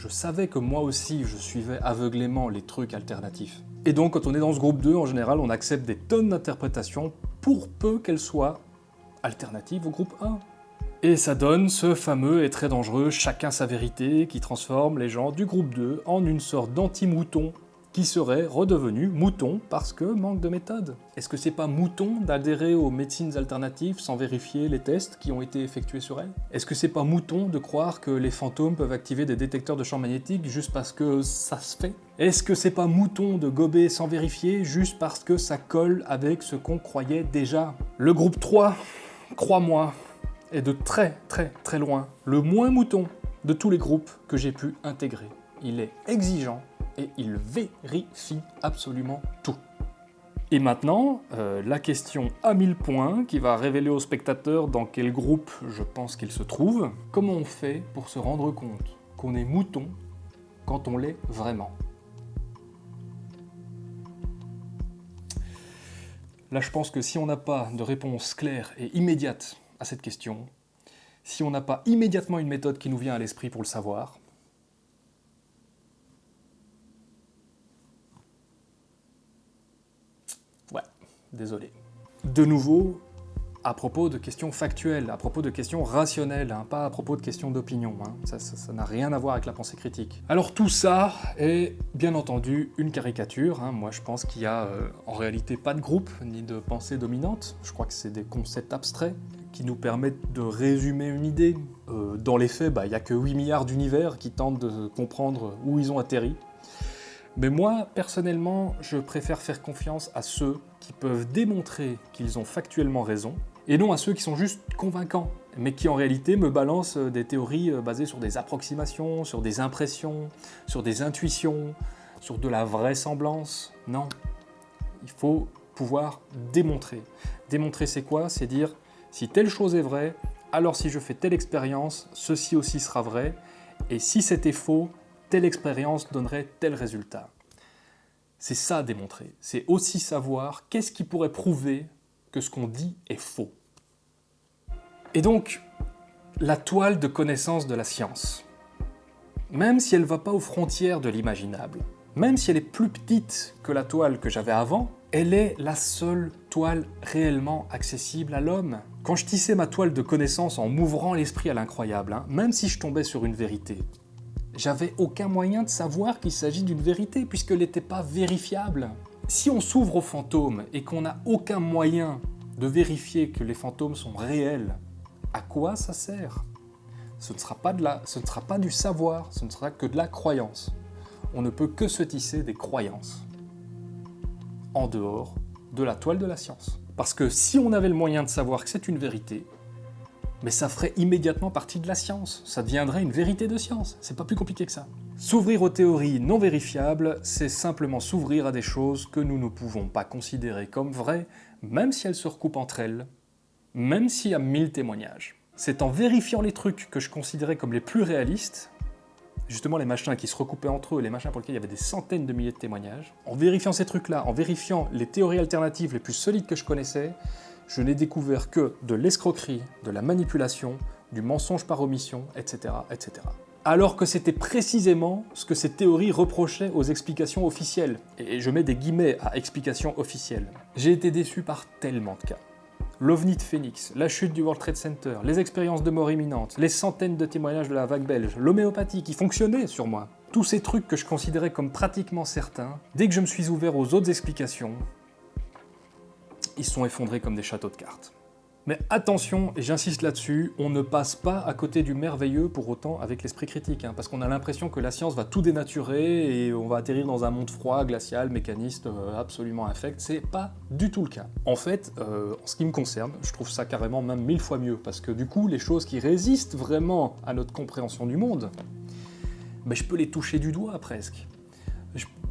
je savais que moi aussi je suivais aveuglément les trucs alternatifs. Et donc quand on est dans ce groupe 2, en général, on accepte des tonnes d'interprétations pour peu qu'elles soient alternatives au groupe 1. Et ça donne ce fameux et très dangereux chacun sa vérité qui transforme les gens du groupe 2 en une sorte d'anti-mouton qui serait redevenu mouton parce que manque de méthode. Est-ce que c'est pas mouton d'adhérer aux médecines alternatives sans vérifier les tests qui ont été effectués sur elles Est-ce que c'est pas mouton de croire que les fantômes peuvent activer des détecteurs de champs magnétiques juste parce que ça se fait? Est-ce que c'est pas mouton de gober sans vérifier juste parce que ça colle avec ce qu'on croyait déjà? Le groupe 3, crois-moi, est de très très très loin le moins mouton de tous les groupes que j'ai pu intégrer. Il est exigeant, et il vérifie absolument tout. Et maintenant, euh, la question à 1000 points qui va révéler au spectateur dans quel groupe je pense qu'il se trouve. Comment on fait pour se rendre compte qu'on est mouton quand on l'est vraiment? Là, je pense que si on n'a pas de réponse claire et immédiate à cette question, si on n'a pas immédiatement une méthode qui nous vient à l'esprit pour le savoir, désolé. De nouveau, à propos de questions factuelles, à propos de questions rationnelles, hein, pas à propos de questions d'opinion. Hein. Ça n'a rien à voir avec la pensée critique. Alors tout ça est bien entendu une caricature. Hein. Moi je pense qu'il n'y a euh, en réalité pas de groupe ni de pensée dominante. Je crois que c'est des concepts abstraits qui nous permettent de résumer une idée. Euh, dans les faits, bah, il n'y a que 8 milliards d'univers qui tentent de comprendre où ils ont atterri. Mais moi, personnellement, je préfère faire confiance à ceux peuvent démontrer qu'ils ont factuellement raison, et non à ceux qui sont juste convaincants, mais qui en réalité me balancent des théories euh, basées sur des approximations, sur des impressions, sur des intuitions, sur de la vraisemblance. Non. Il faut pouvoir démontrer. Démontrer c'est quoi? C'est dire si telle chose est vraie, alors si je fais telle expérience, ceci aussi sera vrai, et si c'était faux, telle expérience donnerait tel résultat. C'est ça démontrer. C'est aussi savoir qu'est-ce qui pourrait prouver que ce qu'on dit est faux. Et donc, la toile de connaissance de la science, même si elle ne va pas aux frontières de l'imaginable, même si elle est plus petite que la toile que j'avais avant, elle est la seule toile réellement accessible à l'homme. Quand je tissais ma toile de connaissance en m'ouvrant l'esprit à l'incroyable, hein, même si je tombais sur une vérité, j'avais aucun moyen de savoir qu'il s'agit d'une vérité puisqu'elle n'était pas vérifiable. Si on s'ouvre aux fantômes et qu'on n'a aucun moyen de vérifier que les fantômes sont réels, à quoi ça sert? Ce ne, sera pas de la, ce ne sera pas du savoir, ce ne sera que de la croyance. On ne peut que se tisser des croyances en dehors de la toile de la science. Parce que si on avait le moyen de savoir que c'est une vérité, mais ça ferait immédiatement partie de la science. Ça deviendrait une vérité de science. C'est pas plus compliqué que ça. S'ouvrir aux théories non vérifiables, c'est simplement s'ouvrir à des choses que nous ne pouvons pas considérer comme vraies, même si elles se recoupent entre elles, même s'il y a mille témoignages. C'est en vérifiant les trucs que je considérais comme les plus réalistes, justement les machins qui se recoupaient entre eux, les machins pour lesquels il y avait des centaines de milliers de témoignages, en vérifiant ces trucs-là, en vérifiant les théories alternatives les plus solides que je connaissais, je n'ai découvert que de l'escroquerie, de la manipulation, du mensonge par omission, etc. etc. Alors que c'était précisément ce que ces théories reprochaient aux explications officielles. Et je mets des guillemets à explications officielles. J'ai été déçu par tellement de cas l'OVNI de Phoenix, la chute du World Trade Center, les expériences de mort imminente, les centaines de témoignages de la vague belge, l'homéopathie qui fonctionnait sur moi. Tous ces trucs que je considérais comme pratiquement certains, dès que je me suis ouvert aux autres explications, ils sont effondrés comme des châteaux de cartes. Mais attention, et j'insiste là-dessus, on ne passe pas à côté du merveilleux pour autant avec l'esprit critique, hein, parce qu'on a l'impression que la science va tout dénaturer et on va atterrir dans un monde froid, glacial, mécaniste, euh, absolument infect. C'est pas du tout le cas. En fait, euh, en ce qui me concerne, je trouve ça carrément même mille fois mieux, parce que du coup, les choses qui résistent vraiment à notre compréhension du monde, ben, je peux les toucher du doigt presque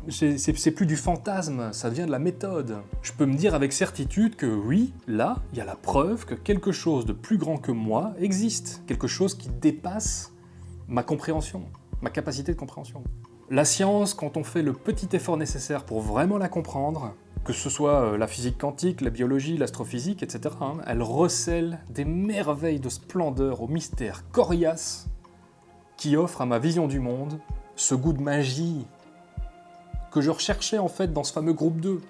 c'est plus du fantasme, ça devient de la méthode. Je peux me dire avec certitude que oui, là, il y a la preuve que quelque chose de plus grand que moi existe, quelque chose qui dépasse ma compréhension, ma capacité de compréhension. La science, quand on fait le petit effort nécessaire pour vraiment la comprendre, que ce soit euh, la physique quantique, la biologie, l'astrophysique, etc., hein, elle recèle des merveilles de splendeur au mystère coriace qui offre à ma vision du monde ce goût de magie que je recherchais en fait dans ce fameux groupe 2.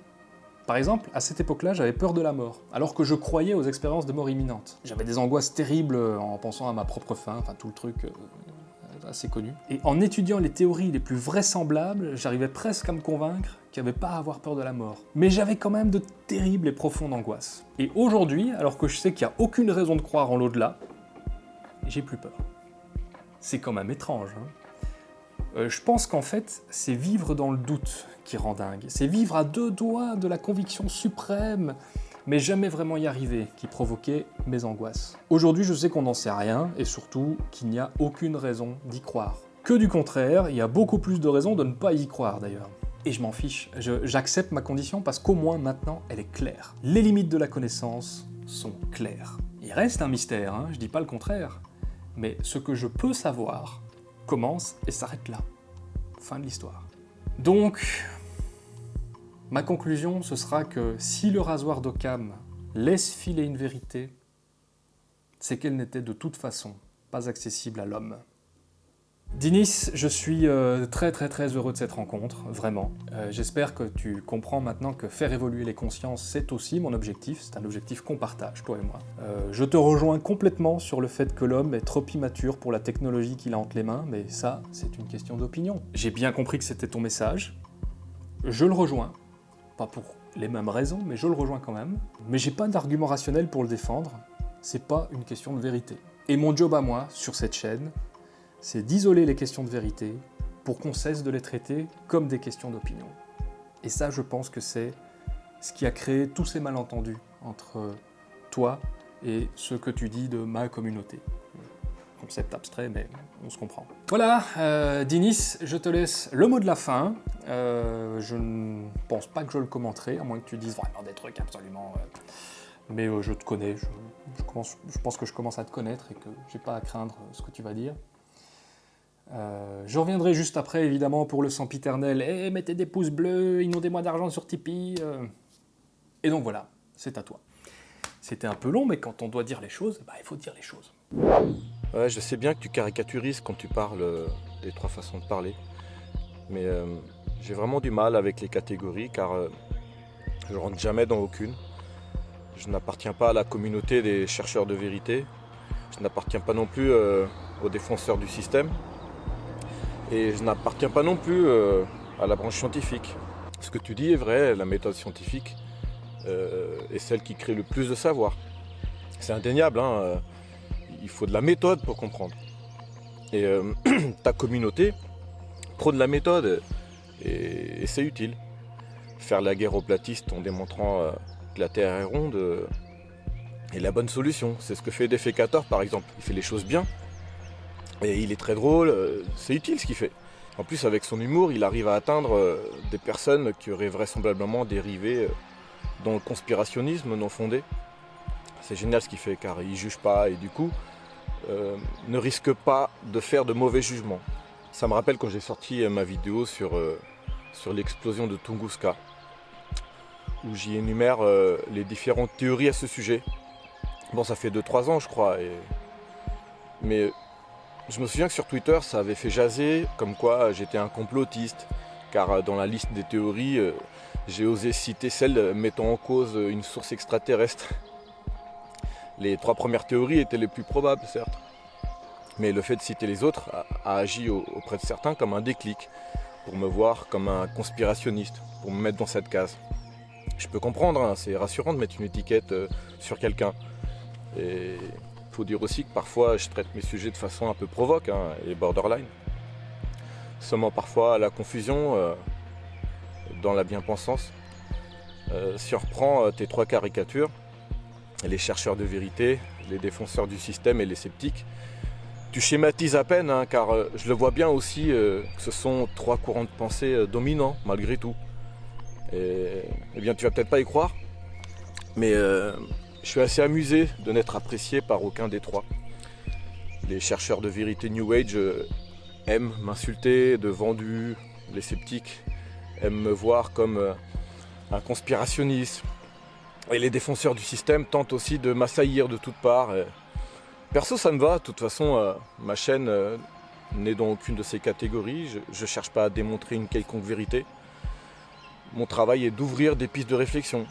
Par exemple, à cette époque-là, j'avais peur de la mort, alors que je croyais aux expériences de mort imminente. J'avais des angoisses terribles en pensant à ma propre fin, enfin tout le truc euh, assez connu. Et en étudiant les théories les plus vraisemblables, j'arrivais presque à me convaincre qu'il n'y avait pas à avoir peur de la mort. Mais j'avais quand même de terribles et profondes angoisses. Et aujourd'hui, alors que je sais qu'il n'y a aucune raison de croire en l'au-delà, j'ai plus peur. C'est quand même étrange, hein euh, je pense qu'en fait, c'est vivre dans le doute qui rend dingue. C'est vivre à deux doigts de la conviction suprême, mais jamais vraiment y arriver, qui provoquait mes angoisses. Aujourd'hui, je sais qu'on n'en sait rien, et surtout qu'il n'y a aucune raison d'y croire. Que du contraire, il y a beaucoup plus de raisons de ne pas y croire d'ailleurs. Et je m'en fiche, j'accepte ma condition parce qu'au moins maintenant, elle est claire. Les limites de la connaissance sont claires. Il reste un mystère, hein, je dis pas le contraire, mais ce que je peux savoir, commence et s'arrête là. Fin de l'histoire. Donc, ma conclusion, ce sera que si le rasoir d'Occam laisse filer une vérité, c'est qu'elle n'était de toute façon pas accessible à l'homme. Dinis, je suis euh, très très très heureux de cette rencontre, vraiment. Euh, j'espère que tu comprends maintenant que faire évoluer les consciences, c'est aussi mon objectif, c'est un objectif qu'on partage, toi et moi. Euh, je te rejoins complètement sur le fait que l'homme est trop immature pour la technologie qu'il a entre les mains, mais ça, c'est une question d'opinion. J'ai bien compris que c'était ton message, je le rejoins, pas pour les mêmes raisons, mais je le rejoins quand même. Mais j'ai pas d'argument rationnel pour le défendre, c'est pas une question de vérité. Et mon job à moi, sur cette chaîne, c'est d'isoler les questions de vérité pour qu'on cesse de les traiter comme des questions d'opinion. Et ça, je pense que c'est ce qui a créé tous ces malentendus entre toi et ce que tu dis de ma communauté. concept abstrait, mais on se comprend. Voilà, euh, Dinis, je te laisse le mot de la fin. Euh, je ne pense pas que je le commenterai, à moins que tu dises vraiment des trucs absolument... euh, mais euh, je te connais, je, je commence- je pense que je commence à te connaître et que j'ai pas à craindre ce que tu vas dire. Euh, je reviendrai juste après, évidemment, pour le sempiternel. Eh, mettez des pouces bleus, inondez-moi d'argent sur Tipeee. euh. Et donc voilà, c'est à toi. C'était un peu long, mais quand on doit dire les choses, bah, il faut dire les choses. Ouais, je sais bien que tu caricaturises quand tu parles euh, des trois façons de parler. Mais j'ai vraiment du mal avec les catégories car je rentre jamais dans aucune. Je n'appartiens pas à la communauté des chercheurs de vérité. Je n'appartiens pas non plus aux défenseurs du système. Et je n'appartiens pas non plus euh, à la branche scientifique. Ce que tu dis est vrai, la méthode scientifique euh, est celle qui crée le plus de savoir. C'est indéniable, hein, euh, il faut de la méthode pour comprendre. Et ta communauté prône la méthode et, c'est utile. Faire la guerre aux platistes en démontrant que la Terre est ronde est la bonne solution. C'est ce que fait Defecator par exemple. Il fait les choses bien et il est très drôle, euh, c'est utile ce qu'il fait. En plus avec son humour, il arrive à atteindre euh, des personnes qui auraient vraisemblablement dérivé euh, dans le conspirationnisme non fondé. C'est génial ce qu'il fait car il juge pas et du coup ne risque pas de faire de mauvais jugements. Ça me rappelle quand j'ai sorti ma vidéo sur, sur l'explosion de Tunguska, où j'y énumère les différentes théories à ce sujet. Bon, ça fait 2-3 ans, je crois, et... mais je me souviens que sur Twitter, ça avait fait jaser comme quoi j'étais un complotiste, car euh, dans la liste des théories, euh, j'ai osé citer celle mettant en cause une source extraterrestre. Les trois premières théories étaient les plus probables, certes. Mais le fait de citer les autres a, agi au- auprès de certains comme un déclic, pour me voir comme un conspirationniste, pour me mettre dans cette case. Je peux comprendre, hein, c'est rassurant de mettre une étiquette euh, sur quelqu'un. Et dire aussi que parfois je traite mes sujets de façon un peu provoque hein, et borderline. Seulement parfois la confusion euh, dans la bien-pensance. Euh, euh, tes trois caricatures, les chercheurs de vérité, les défenseurs du système et les sceptiques, tu schématises à peine, hein, car euh, je le vois bien aussi que ce sont trois courants de pensée dominants, malgré tout. Et, eh bien, tu vas peut-être pas y croire, mais je suis assez amusé de n'être apprécié par aucun des trois. Les chercheurs de vérité New Age euh, aiment m'insulter de vendu, les sceptiques aiment me voir comme euh, un conspirationniste, et les défenseurs du système tentent aussi de m'assaillir de toutes parts. Perso, ça me va. De toute façon, euh, ma chaîne n'est dans aucune de ces catégories. Je ne cherche pas à démontrer une quelconque vérité. Mon travail est d'ouvrir des pistes de réflexion.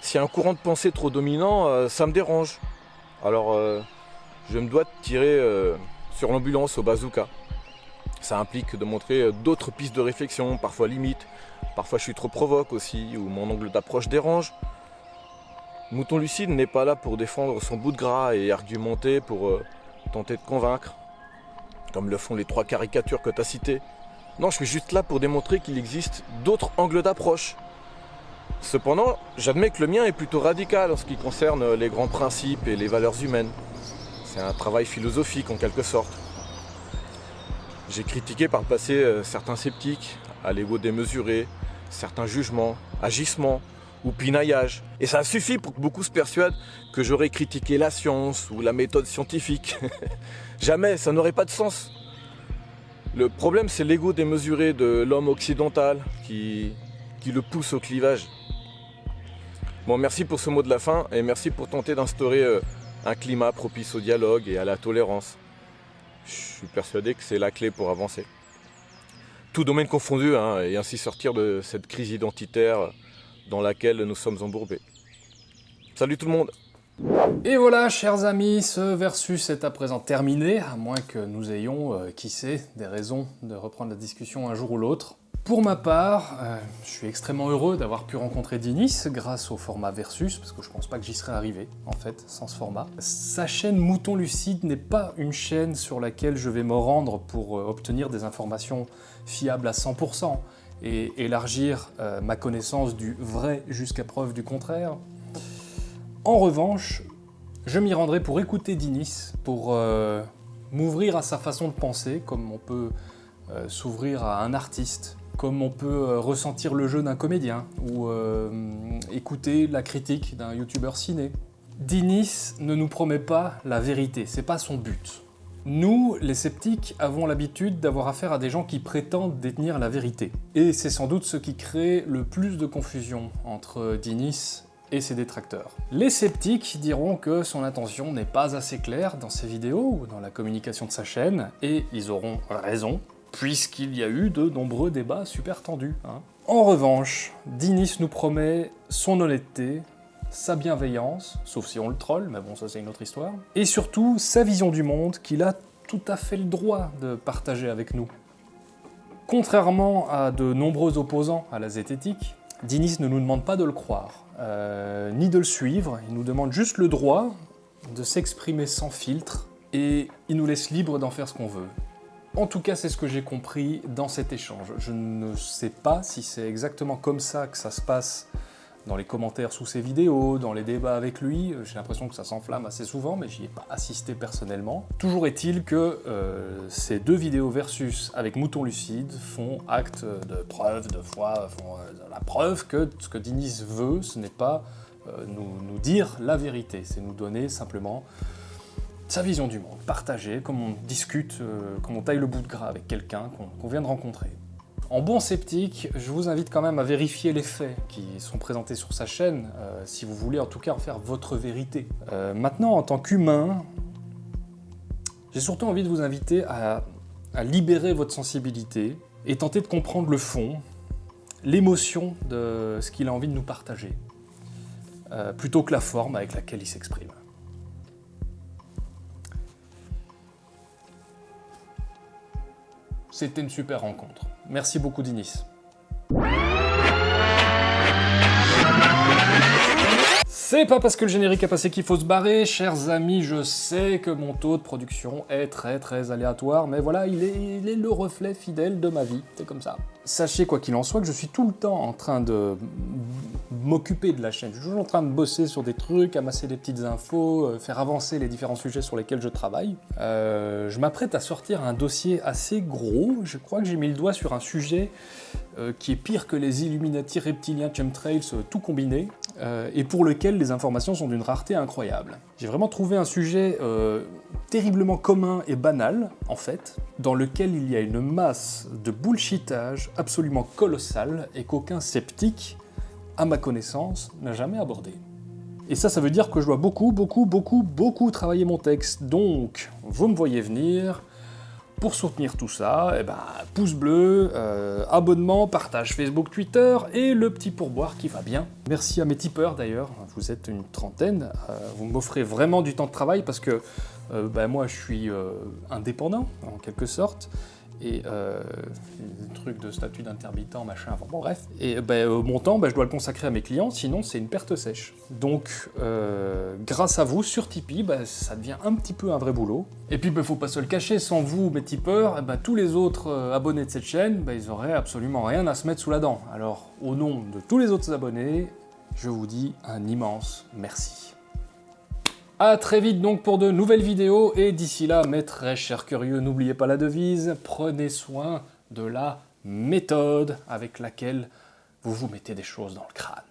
S'il y a un courant de pensée trop dominant, euh, ça me dérange. Alors, euh, je me dois de tirer euh, sur l'ambulance au bazooka. Ça implique de montrer d'autres pistes de réflexion, parfois limites. Parfois, je suis trop provoque aussi, ou mon angle d'approche dérange. Mouton Lucide n'est pas là pour défendre son bout de gras et argumenter pour tenter de convaincre, comme le font les trois caricatures que tu as citées. Non, je suis juste là pour démontrer qu'il existe d'autres angles d'approche. Cependant, j'admets que le mien est plutôt radical en ce qui concerne les grands principes et les valeurs humaines. C'est un travail philosophique en quelque sorte. J'ai critiqué par le passé euh, certains sceptiques, à l'ego démesuré, certains jugements, agissements ou pinaillage. Et ça suffit pour que beaucoup se persuadent que j'aurais critiqué la science ou la méthode scientifique. Jamais, ça n'aurait pas de sens. Le problème, c'est l'ego démesuré de l'homme occidental qui, qui le pousse au clivage. Bon, merci pour ce mot de la fin et merci pour tenter d'instaurer euh, un climat propice au dialogue et à la tolérance. Je suis persuadé que c'est la clé pour avancer. Tout domaine confondu, hein, et ainsi sortir de cette crise identitaire dans laquelle nous sommes embourbés. Salut tout le monde Et voilà, chers amis, ce versus est à présent terminé, à moins que nous ayons, euh, qui sait, des raisons de reprendre la discussion un jour ou l'autre. Pour ma part, euh, je suis extrêmement heureux d'avoir pu rencontrer Dinis grâce au format versus, parce que je pense pas que j'y serais arrivé, en fait, sans ce format. Sa chaîne Mouton Lucide n'est pas une chaîne sur laquelle je vais me rendre pour euh, obtenir des informations fiables à 100% et élargir euh, ma connaissance du vrai jusqu'à preuve du contraire. En revanche, je m'y rendrai pour écouter Dinis, pour m'ouvrir à sa façon de penser, comme on peut s'ouvrir à un artiste, comme on peut euh, ressentir le jeu d'un comédien, ou euh, écouter la critique d'un youtubeur ciné. Dinis ne nous promet pas la vérité, c'est pas son but. Nous, les sceptiques, avons l'habitude d'avoir affaire à des gens qui prétendent détenir la vérité. Et c'est sans doute ce qui crée le plus de confusion entre Dinis et ses détracteurs. Les sceptiques diront que son intention n'est pas assez claire dans ses vidéos ou dans la communication de sa chaîne, et ils auront raison, puisqu'il y a eu de nombreux débats super tendus. Hein. En revanche, Dinis nous promet son honnêteté, sa bienveillance, sauf si on le troll, mais bon ça c'est une autre histoire, et surtout sa vision du monde qu'il a tout à fait le droit de partager avec nous. Contrairement à de nombreux opposants à la zététique, Dinis ne nous demande pas de le croire, euh, ni de le suivre, il nous demande juste le droit de s'exprimer sans filtre, et il nous laisse libre d'en faire ce qu'on veut. En tout cas, c'est ce que j'ai compris dans cet échange. Je ne sais pas si c'est exactement comme ça que ça se passe dans les commentaires sous ses vidéos, dans les débats avec lui. J'ai l'impression que ça s'enflamme assez souvent, mais j'y ai pas assisté personnellement. Toujours est-il que euh, ces deux vidéos versus avec Mouton Lucide font acte de preuve, de foi, font euh, la preuve que ce que Dinis veut, ce n'est pas euh, nous, nous dire la vérité, c'est nous donner simplement sa vision du monde, partager, comme on discute, comme on taille le bout de gras avec quelqu'un qu'on vient de rencontrer. En bon sceptique, je vous invite quand même à vérifier les faits qui sont présentés sur sa chaîne, euh, si vous voulez en tout cas en faire votre vérité. Euh, maintenant, en tant qu'humain, j'ai surtout envie de vous inviter à, libérer votre sensibilité et tenter de comprendre le fond, l'émotion de ce qu'il a envie de nous partager, euh, plutôt que la forme avec laquelle il s'exprime. C'était une super rencontre. Merci beaucoup Dinis. C'est pas parce que le générique a passé qu'il faut se barrer, chers amis, je sais que mon taux de production est très très aléatoire, mais voilà, il est, le reflet fidèle de ma vie, c'est comme ça. Sachez quoi qu'il en soit que je suis tout le temps en train de m'occuper de la chaîne, je suis toujours en train de bosser sur des trucs, amasser des petites infos, euh, faire avancer les différents sujets sur lesquels je travaille. Euh, je m'apprête à sortir un dossier assez gros, je crois que j'ai mis le doigt sur un sujet euh, qui est pire que les Illuminati reptiliens chemtrails tout combiné, et pour lequel les informations sont d'une rareté incroyable. J'ai vraiment trouvé un sujet terriblement commun et banal, en fait, dans lequel il y a une masse de bullshitage absolument colossale et qu'aucun sceptique à ma connaissance, n'a jamais abordé. Et ça, ça veut dire que je dois beaucoup, beaucoup, beaucoup, beaucoup travailler mon texte. Donc, vous me voyez venir. Pour soutenir tout ça, eh ben, pouce bleu, euh, abonnement, partage Facebook, Twitter et le petit pourboire qui va bien. Merci à mes tipeurs d'ailleurs, vous êtes une trentaine, euh, vous m'offrez vraiment du temps de travail parce que euh, ben, moi je suis indépendant en quelque sorte et euh, des trucs de statut d'intermittent, machin, enfin bon bref. Et ben, mon temps, ben, je dois le consacrer à mes clients, sinon c'est une perte sèche. Donc euh, grâce à vous, sur Tipeee, ben, ça devient un petit peu un vrai boulot. Et puis il ben, faut pas se le cacher, sans vous, mes tipeurs, eh ben, tous les autres euh, abonnés de cette chaîne, ben, ils auraient absolument rien à se mettre sous la dent. Alors au nom de tous les autres abonnés, je vous dis un immense merci. A très vite donc pour de nouvelles vidéos, et d'ici là, mes très chers curieux, n'oubliez pas la devise, prenez soin de la méthode avec laquelle vous vous mettez des choses dans le crâne.